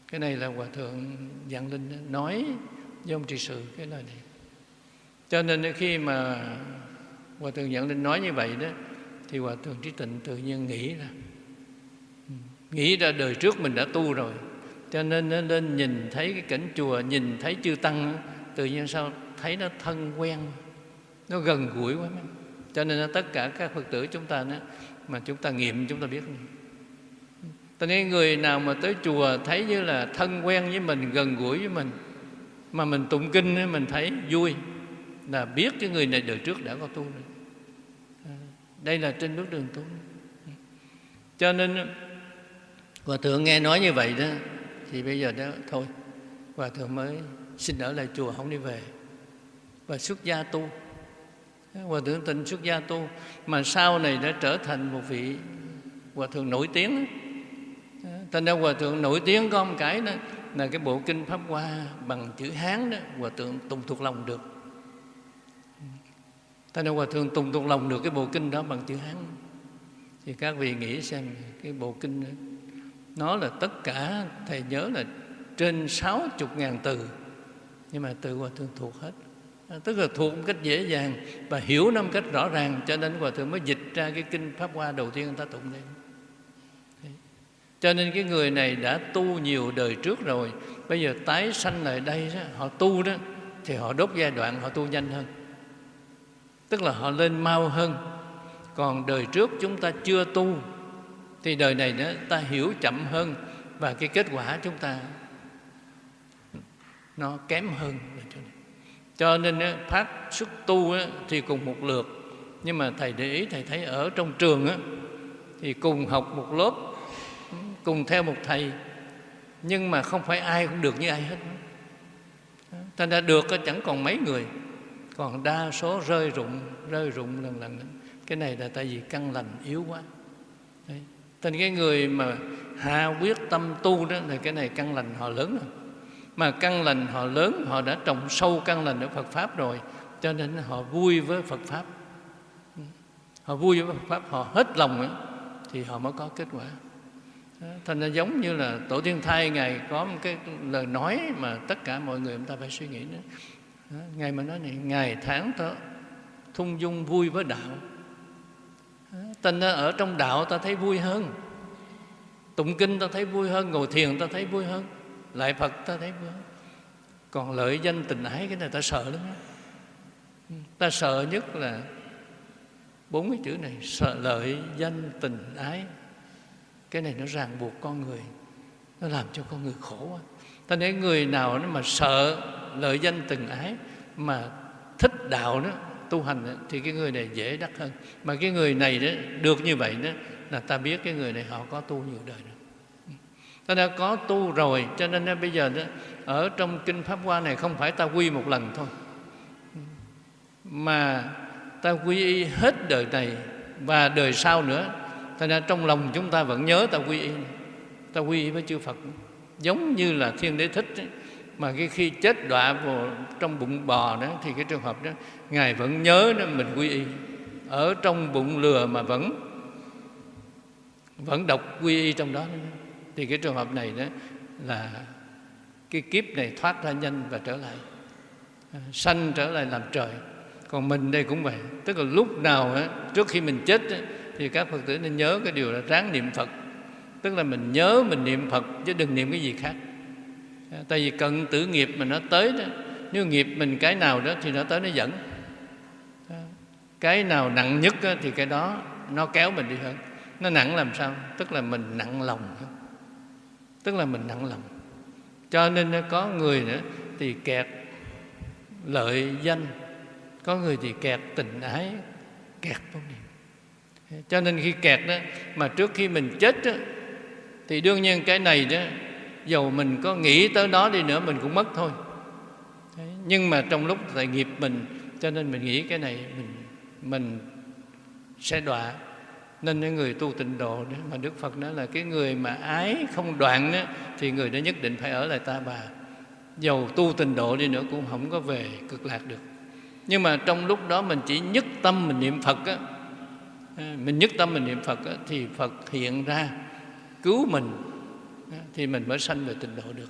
Cái này là hòa thượng dạng linh nói với ông trị sự cái lời này. Cho nên khi mà hòa thượng dạng linh nói như vậy đó, thì hòa thượng trí tịnh tự nhiên nghĩ ra. Nghĩ ra đời trước mình đã tu rồi. Cho nên nó lên nhìn thấy cái cảnh chùa, nhìn thấy chư tăng, tự nhiên sao thấy nó thân quen nó gần gũi quá mấy. cho nên tất cả các phật tử chúng ta đó, mà chúng ta nghiệm chúng ta biết cho nên người nào mà tới chùa thấy như là thân quen với mình gần gũi với mình mà mình tụng kinh mình thấy vui là biết cái người này đời trước đã có tu rồi. À, đây là trên bước đường tu. Cho nên hòa thượng nghe nói như vậy đó thì bây giờ đó thôi hòa thượng mới xin ở lại chùa không đi về và xuất gia tu hòa thượng tịnh xuất gia tu mà sau này đã trở thành một vị hòa thượng nổi tiếng. Thành ra hòa thượng nổi tiếng có một cái đó là cái bộ kinh pháp hoa bằng chữ hán đó hòa thượng tùng thuộc lòng được. Thành ra hòa thượng tùng thuộc lòng được cái bộ kinh đó bằng chữ hán. Thì các vị nghĩ xem cái bộ kinh đó, nó là tất cả thầy nhớ là trên sáu chục ngàn từ nhưng mà từ hòa thượng thuộc hết tức là thuộc một cách dễ dàng và hiểu năm cách rõ ràng cho nên hòa thượng mới dịch ra cái kinh pháp hoa đầu tiên người ta tụng lên. Cho nên cái người này đã tu nhiều đời trước rồi bây giờ tái sanh lại đây đó, họ tu đó thì họ đốt giai đoạn họ tu nhanh hơn. Tức là họ lên mau hơn. Còn đời trước chúng ta chưa tu thì đời này đó ta hiểu chậm hơn và cái kết quả chúng ta nó kém hơn cho nên pháp xuất tu thì cùng một lượt. Nhưng mà thầy để ý, thầy thấy ở trong trường thì cùng học một lớp, cùng theo một thầy. Nhưng mà không phải ai cũng được như ai hết. Thành ra được chẳng còn mấy người. Còn đa số rơi rụng rơi rụng lần lần. Cái này là tại vì căn lành yếu quá. Đấy. thành cái người mà hạ quyết tâm tu đó thì cái này căn lành họ lớn rồi mà căn lành họ lớn họ đã trồng sâu căn lành ở Phật pháp rồi cho nên họ vui với Phật pháp. Họ vui với Phật pháp họ hết lòng ấy, thì họ mới có kết quả. Thành ra giống như là tổ tiên thai ngài có một cái lời nói mà tất cả mọi người chúng ta phải suy nghĩ nữa ngài mà nói này ngày tháng ta thung dung vui với đạo. Thành ra ở trong đạo ta thấy vui hơn tụng kinh ta thấy vui hơn ngồi thiền ta thấy vui hơn lại phật ta thấy vướng còn lợi danh tình ái cái này ta sợ lắm đó. ta sợ nhất là bốn cái chữ này sợ lợi danh tình ái. Cái này nó ràng buộc con người nó làm cho con người khổ quá. Ta thấy người nào nó mà sợ lợi danh tình ái mà thích đạo đó tu hành đó, thì cái người này dễ đắc hơn. Mà cái người này đó được như vậy đó là ta biết cái người này họ có tu nhiều đời ta đã có tu rồi cho nên à, bây giờ đó, ở trong kinh pháp hoa này không phải ta quy một lần thôi. Mà ta quy y hết đời này và đời sau nữa thành ra trong lòng chúng ta vẫn nhớ ta quy y. Ta quy y với chư Phật. Giống như là thiên đế thích ấy, mà cái khi chết đọa vào trong bụng bò đó thì cái trường hợp đó ngài vẫn nhớ đó mình quy y. Ở trong bụng lừa mà vẫn vẫn đọc quy y trong đó thì cái trường hợp này đó là cái kiếp này thoát ra nhanh và trở lại. À, sanh trở lại làm trời. Còn mình đây cũng vậy. Tức là lúc nào á, trước khi mình chết á, thì các phật tử nên nhớ cái điều là ráng niệm phật. Tức là mình nhớ mình niệm phật chứ đừng niệm cái gì khác. À, tại vì cận tử nghiệp mà nó tới đó nếu nghiệp mình cái nào đó thì nó tới nó dẫn. À, cái nào nặng nhất á, thì cái đó nó kéo mình đi hơn. Nó nặng làm sao? Tức là mình nặng lòng tức là mình nặng lòng. Cho nên à, có người nữa thì kẹt lợi danh có người thì kẹt tình ái kẹt vô niệm cho nên khi kẹt đó mà trước khi mình chết đó, thì đương nhiên cái này đó dầu mình có nghĩ tới đó đi nữa mình cũng mất thôi. Nhưng mà trong lúc tại nghiệp mình cho nên mình nghĩ cái này mình mình sẽ đọa nên những người tu tịnh độ đó, mà Đức Phật nói là cái người mà ái không đoạn đó, thì người đó nhất định phải ở lại ta bà. Dầu tu tịnh độ đi nữa cũng không có về cực lạc được. Nhưng mà trong lúc đó mình chỉ nhất tâm mình niệm Phật á, à, mình nhất tâm mình niệm Phật á, thì Phật hiện ra cứu mình à, thì mình mới sanh về tịnh độ được.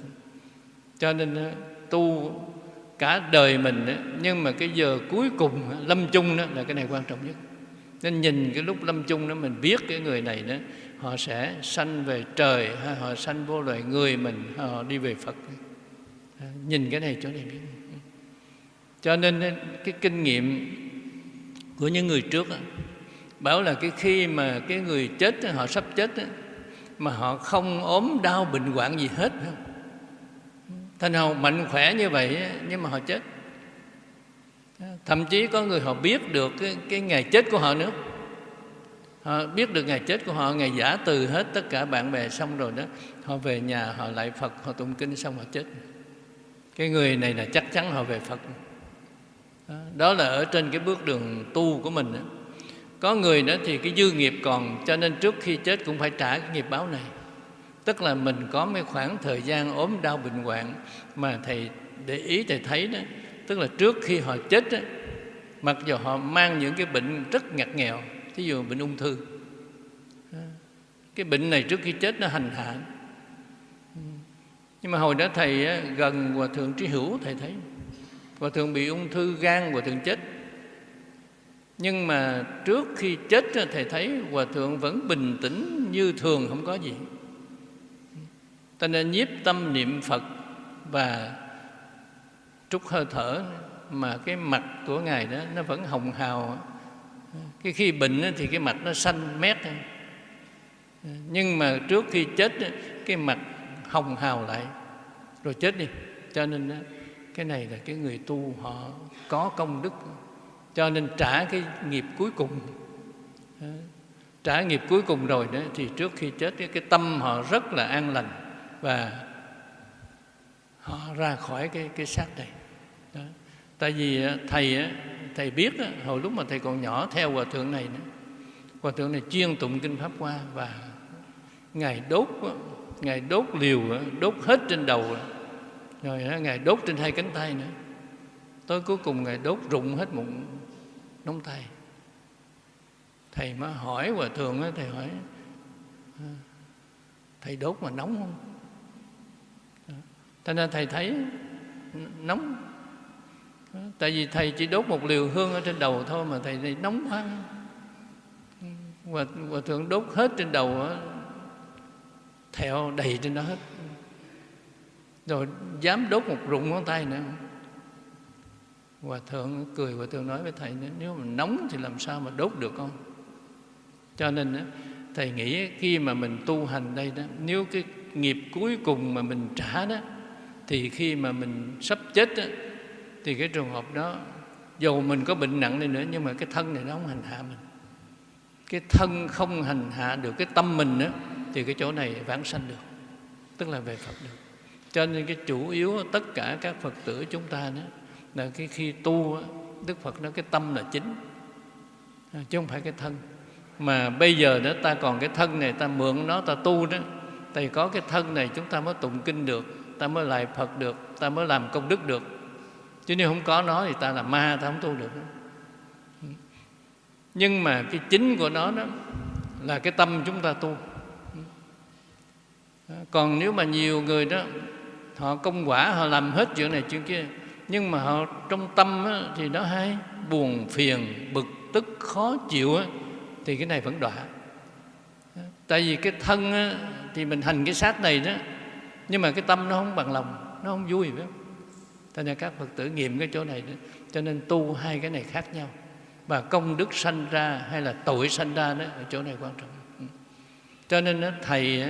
Cho nên tu cả đời mình nhưng mà cái giờ cuối cùng lâm chung đó là cái này quan trọng nhất nên nhìn cái lúc lâm chung đó mình biết cái người này đó họ sẽ sanh về trời hay họ sanh vô loài người mình họ đi về Phật. À, nhìn cái này cho này. Biết cho nên cái kinh nghiệm của những người trước đó, bảo là cái khi mà cái người chết họ sắp chết đó, mà họ không ốm đau bệnh hoạn gì hết thành hầu mạnh khỏe như vậy nhưng mà họ chết thậm chí có người họ biết được cái, cái ngày chết của họ nữa. Họ biết được ngày chết của họ ngày giả từ hết tất cả bạn bè xong rồi đó họ về nhà họ lại phật họ tụng kinh xong họ chết. Cái người này là chắc chắn họ về phật. Đó là ở trên cái bước đường tu của mình đó. có người nữa thì cái dư nghiệp còn cho nên trước khi chết cũng phải trả cái nghiệp báo này. Tức là mình có mấy khoảng thời gian ốm đau bệnh hoạn mà thầy để ý thầy thấy đó tức là trước khi họ chết á, mặc dù họ mang những cái bệnh rất ngặt nghèo thí dụ bệnh ung thư cái bệnh này trước khi chết nó hành hạ. Nhưng mà hồi đó thầy gần hòa thượng trí hữu thầy thấy hòa thượng bị ung thư gan hòa thượng chết. Nhưng mà trước khi chết thầy thấy hòa thượng vẫn bình tĩnh như thường không có gì. Ta nên nhiếp tâm niệm phật và trút hơi thở, mà cái mặt của ngài đó, nó vẫn hồng hào. Cái khi bệnh thì cái mặt nó xanh mét nhưng mà trước khi chết cái mặt hồng hào lại. Rồi chết đi. Cho nên cái này là cái người tu, họ có công đức. Cho nên trả cái nghiệp cuối cùng. Trả nghiệp cuối cùng rồi đó, thì trước khi chết cái tâm họ rất là an lành. Và họ ra khỏi cái cái xác này đó. tại vì à, thầy thầy biết hồi lúc mà thầy còn nhỏ theo hòa thượng này hòa thượng này chuyên tụng kinh pháp hoa và ngài đốt ngài đốt liều đốt hết trên đầu rồi ngài đốt trên hai cánh tay nữa. Tới cuối cùng ngài đốt rụng hết một nóng tay. Thầy mới hỏi hòa thượng thầy hỏi ờ, thầy đốt mà nóng không? Cho nên thầy thấy nóng tại vì thầy chỉ đốt một liều hương ở trên đầu thôi mà thầy này nóng quá và hòa thượng đốt hết trên đầu theo đầy trên đó hết. Rồi dám đốt một rụng ngón tay nữa. Hòa thượng cười hòa thượng nói với thầy nếu mà nóng thì làm sao mà đốt được không cho nên thầy nghĩ khi mà mình tu hành đây đó nếu cái nghiệp cuối cùng mà mình trả đó thì khi mà mình sắp chết đó, thì cái trường hợp đó, dù mình có bệnh nặng đi nữa, nhưng mà cái thân này nó không hành hạ mình. Cái thân không hành hạ được cái tâm mình nữa thì cái chỗ này vãng sanh được, tức là về Phật được. Cho nên cái chủ yếu tất cả các Phật tử chúng ta đó, là cái khi tu Đức Phật nói cái tâm là chính à, chứ không phải cái thân. Mà bây giờ đó, ta còn cái thân này, ta mượn nó, ta tu đó, thì có cái thân này chúng ta mới tụng kinh được, ta mới lại Phật được, ta mới làm công đức được chứ nếu không có nó thì ta là ma ta không tu được. Nhưng mà cái chính của nó đó là cái tâm chúng ta tu. Còn nếu mà nhiều người đó họ công quả họ làm hết chuyện này chuyện kia nhưng mà họ trong tâm á, thì nó hay buồn phiền bực tức khó chịu á, thì cái này vẫn đọa. Tại vì cái thân á, thì mình hành cái sát này đó nhưng mà cái tâm nó không bằng lòng nó không vui phải không? Cho nên các phật tử nghiệm cái chỗ này đó cho nên tu hai cái này khác nhau. Và công đức sanh ra hay là tội sanh ra đó ở chỗ này quan trọng. Ừ. Cho nên đó, thầy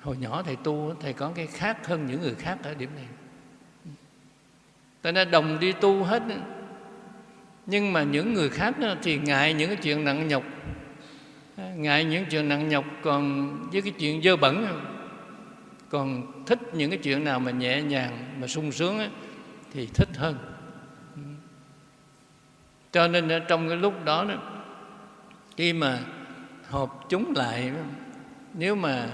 hồi nhỏ thầy tu thầy có cái khác hơn những người khác ở điểm này. Ừ. Cho nên đồng đi tu hết nhưng mà những người khác thì ngại những cái chuyện nặng nhọc. Ngại những chuyện nặng nhọc còn với cái chuyện dơ bẩn còn thích những cái chuyện nào mà nhẹ nhàng mà sung sướng ấy, thì thích hơn cho nên trong cái lúc đó, đó khi mà họp chúng lại nếu mà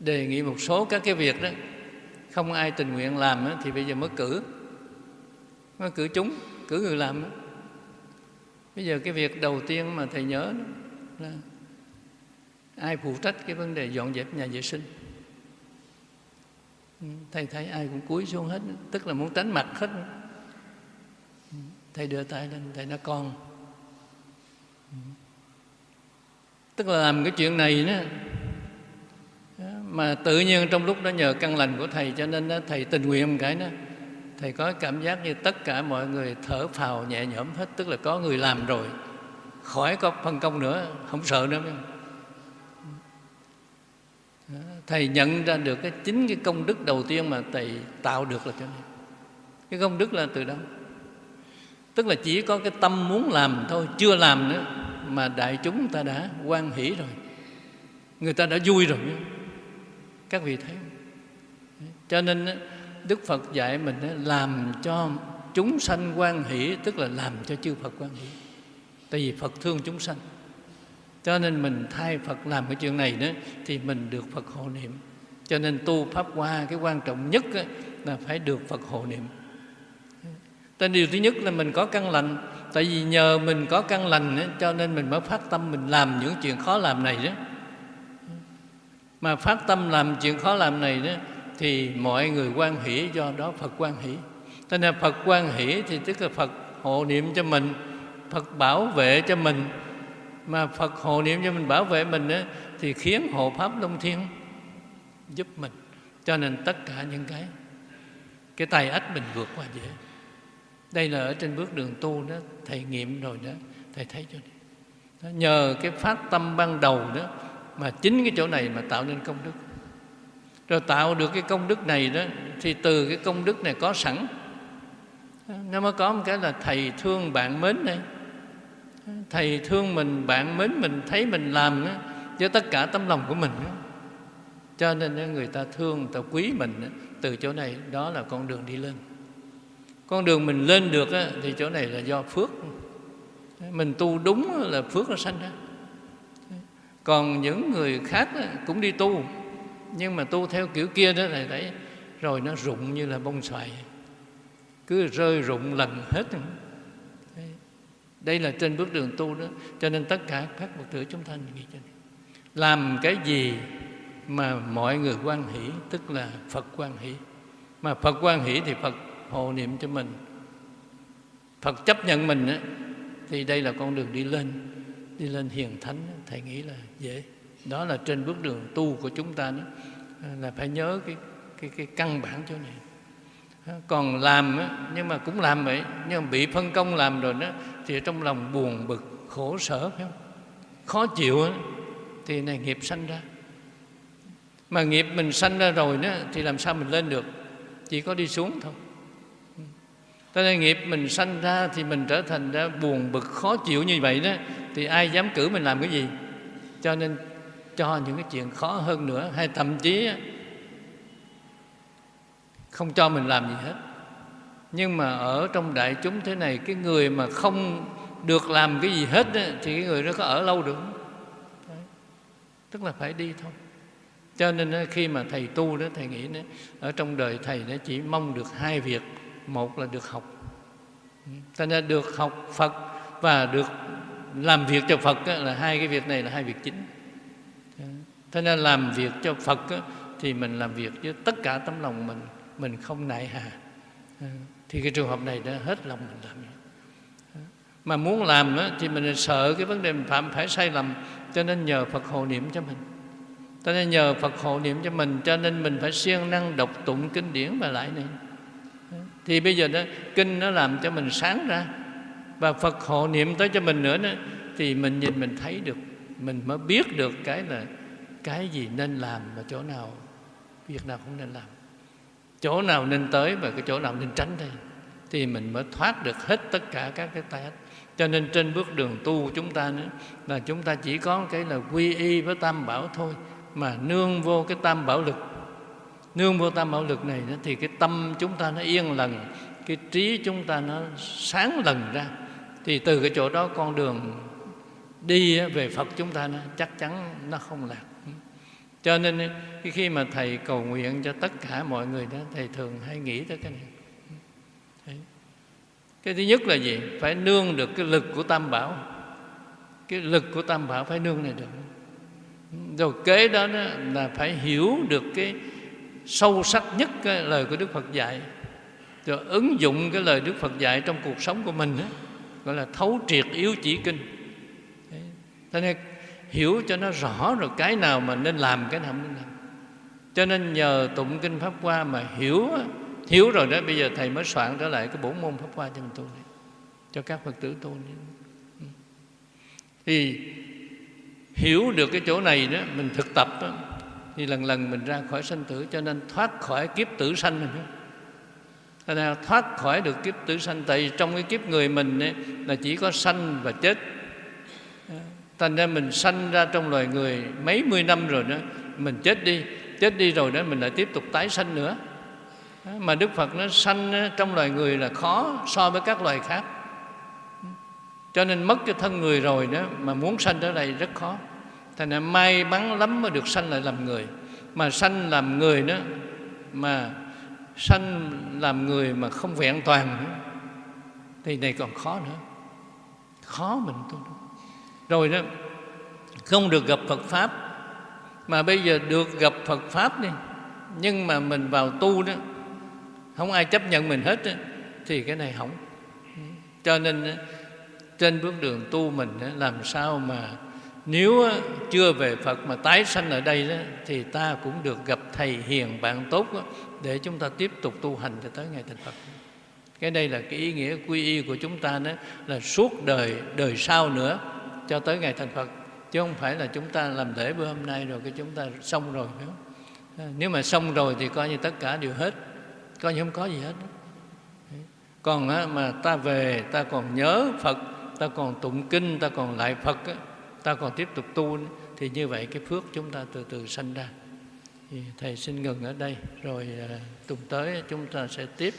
đề nghị một số các cái việc đó không ai tình nguyện làm đó, thì bây giờ mới cử mới cử chúng cử người làm đó. bây giờ cái việc đầu tiên mà thầy nhớ đó là ai phụ trách cái vấn đề dọn dẹp nhà vệ sinh? Ừ, thầy thấy ai cũng cúi xuống hết tức là muốn tránh mặt hết. Ừ, thầy đưa tay lên thầy nói con. Ừ, tức là làm cái chuyện này đó mà tự nhiên trong lúc đó nhờ căn lành của thầy cho nên đó, thầy tình nguyện một cái đó thầy có cảm giác như tất cả mọi người thở phào nhẹ nhõm hết tức là có người làm rồi khỏi có phân công nữa không sợ nữa thầy nhận ra được cái chính cái công đức đầu tiên mà thầy tạo được là cho nên cái công đức là từ đâu? Tức là chỉ có cái tâm muốn làm thôi, chưa làm nữa, mà đại chúng ta đã quan hỷ rồi. Người ta đã vui rồi. Các vị thấy cho nên đức phật dạy mình làm cho chúng sanh quan hỷ, tức là làm cho chư phật quan hỷ. Tại vì phật thương chúng sanh cho nên mình thay phật làm cái chuyện này đó, thì mình được phật hộ niệm. Cho nên tu pháp hoa, cái quan trọng nhất là phải được phật hộ niệm. Tên điều thứ nhất là mình có căn lành. Tại vì nhờ mình có căn lành Cho nên mình mới phát tâm mình làm những chuyện khó làm này đó. Mà phát tâm làm chuyện khó làm này đó, thì mọi người quan hỷ, do đó Phật quan hỷ. Cho nên Phật quan hỷ thì tức là Phật hộ niệm cho mình, Phật bảo vệ cho mình mà Phật hộ niệm cho mình bảo vệ mình á, thì khiến hộ pháp long thiên giúp mình. Cho nên tất cả những cái cái tay ách mình vượt qua dễ. Đây là ở trên bước đường tu đó thầy nghiệm rồi đó thầy thấy cho này. nhờ cái phát tâm ban đầu đó mà chính cái chỗ này mà tạo nên công đức. Rồi tạo được cái công đức này đó thì từ cái công đức này có sẵn. Nó mới có một cái là thầy thương bạn mến đây thầy thương mình bạn mến mình thấy mình làm đó, với tất cả tấm lòng của mình đó. cho nên người ta thương người ta quý mình đó. từ chỗ này đó là con đường đi lên con đường mình lên được đó, thì chỗ này là do phước mình tu đúng là phước nó sanh ra còn những người khác cũng đi tu nhưng mà tu theo kiểu kia đó thầy thấy rồi nó rụng như là bông xoài cứ rơi rụng lần hết đây là trên bước đường tu đó. Cho nên tất cả các phật tử chúng ta nghĩ cho này. làm cái gì mà mọi người quan hỷ tức là phật quan hỷ. Mà phật quan hỷ thì phật hộ niệm cho mình. Phật chấp nhận mình á, thì đây là con đường đi lên đi lên hiền thánh thầy nghĩ là dễ. Đó là trên bước đường tu của chúng ta đó. À, là phải nhớ cái cái cái căn bản chỗ này. À, còn làm nhưng mà cũng làm vậy nhưng mà bị phân công làm rồi đó thì trong lòng buồn bực, khổ sở, phải không? Khó chịu thì này nghiệp sanh ra. Mà nghiệp mình sanh ra rồi đó, thì làm sao mình lên được? Chỉ có đi xuống thôi. Cho nên nghiệp mình sanh ra thì mình trở thành ra buồn bực, khó chịu như vậy đó, thì ai dám cử mình làm cái gì? Cho nên cho những cái chuyện khó hơn nữa, hay thậm chí không cho mình làm gì hết nhưng mà ở trong đại chúng thế này cái người mà không được làm cái gì hết ấy, thì cái người đó có ở lâu được Đấy. tức là phải đi thôi. Cho nên khi mà thầy tu đó thầy nghĩ đó, ở trong đời thầy nó chỉ mong được hai việc. Một là được học. Ừ. Cho nên được học phật và được làm việc cho phật là hai cái việc này là hai việc chính. Cho nên làm việc cho phật thì mình làm việc với tất cả tấm lòng mình. Mình không nại hà thì cái trường hợp này đã hết lòng mình làm. Mà muốn làm thì mình sợ cái vấn đề mình phạm phải sai lầm cho nên nhờ phật hộ niệm cho mình. Cho nên nhờ phật hộ niệm cho mình cho nên mình phải siêng năng đọc tụng kinh điển và lại này. Thì bây giờ đó kinh nó làm cho mình sáng ra. Và phật hộ niệm tới cho mình nữa đó, thì mình nhìn mình thấy được mình mới biết được cái là cái gì nên làm và chỗ nào việc nào không nên làm chỗ nào nên tới và cái chỗ nào nên tránh đây thì mình mới thoát được hết tất cả các cái tai ách cho nên trên bước đường tu chúng ta nữa là chúng ta chỉ có cái là quy y với tam bảo thôi mà nương vô cái tam bảo lực. Nương vô tam bảo lực này đó, thì cái tâm chúng ta nó yên lần cái trí chúng ta nó sáng lần ra. Thì từ cái chỗ đó con đường đi về Phật chúng ta nó chắc chắn nó không lạc cho nên eh, khi mà thầy cầu nguyện cho tất cả mọi người đó thầy thường hay nghĩ tới cái này. Đấy. cái thứ nhất là gì? Phải nương được cái lực của tam bảo. Cái lực của tam bảo phải nương này được. Rồi kế đó, đó là phải hiểu được cái sâu sắc nhất cái lời của Đức Phật dạy. Rồi ứng dụng cái lời Đức Phật dạy trong cuộc sống của mình đó, gọi là thấu triệt yếu chỉ kinh. Thế nên hiểu cho nó rõ rồi cái nào mà nên làm cái nào không nên làm. Cho nên nhờ tụng kinh pháp hoa mà hiểu hiểu rồi đó bây giờ thầy mới soạn trở lại cái bổn môn pháp hoa cho mình tu này cho các phật tử tu này. Ừ. Thì hiểu được cái chỗ này đó mình thực tập đó, thì lần lần mình ra khỏi sanh tử cho nên thoát khỏi kiếp tử sanh mình thế nào thoát khỏi được kiếp tử sanh tại vì trong cái kiếp người mình ấy, là chỉ có sanh và chết thành ra mình sanh ra trong loài người mấy mươi năm rồi đó mình chết đi chết đi rồi đó mình lại tiếp tục tái sanh nữa. Mà đức phật nó sanh trong loài người là khó so với các loài khác. Cho nên mất cái thân người rồi đó mà muốn sanh trở lại rất khó. Thành ra may mắn lắm mới được sanh lại làm người. Mà sanh làm người đó mà sanh làm người mà không vẹn toàn nữa, thì này còn khó nữa. Khó mình tu rồi đó. Không được gặp Phật Pháp. Mà bây giờ được gặp Phật Pháp đi. Nhưng mà mình vào tu đó không ai chấp nhận mình hết đó, thì cái này hỏng. Cho nên trên bước đường tu mình làm sao mà nếu chưa về Phật mà tái sanh ở đây đó, thì ta cũng được gặp thầy hiền bạn tốt đó, để chúng ta tiếp tục tu hành cho tới ngày thành Phật. Cái đây là cái ý nghĩa quy y của chúng ta đó là suốt đời đời sau nữa cho tới ngày thành Phật. Chứ không phải là chúng ta làm lễ bữa hôm nay rồi cái chúng ta xong rồi phải không? Nếu mà xong rồi thì coi như tất cả đều hết. Coi như không có gì hết. Còn mà ta về, ta còn nhớ Phật, ta còn tụng kinh, ta còn lại Phật ta còn tiếp tục tu thì như vậy cái phước chúng ta từ từ sanh ra. Thì thầy xin ngừng ở đây, rồi à, tuần tới chúng ta sẽ tiếp.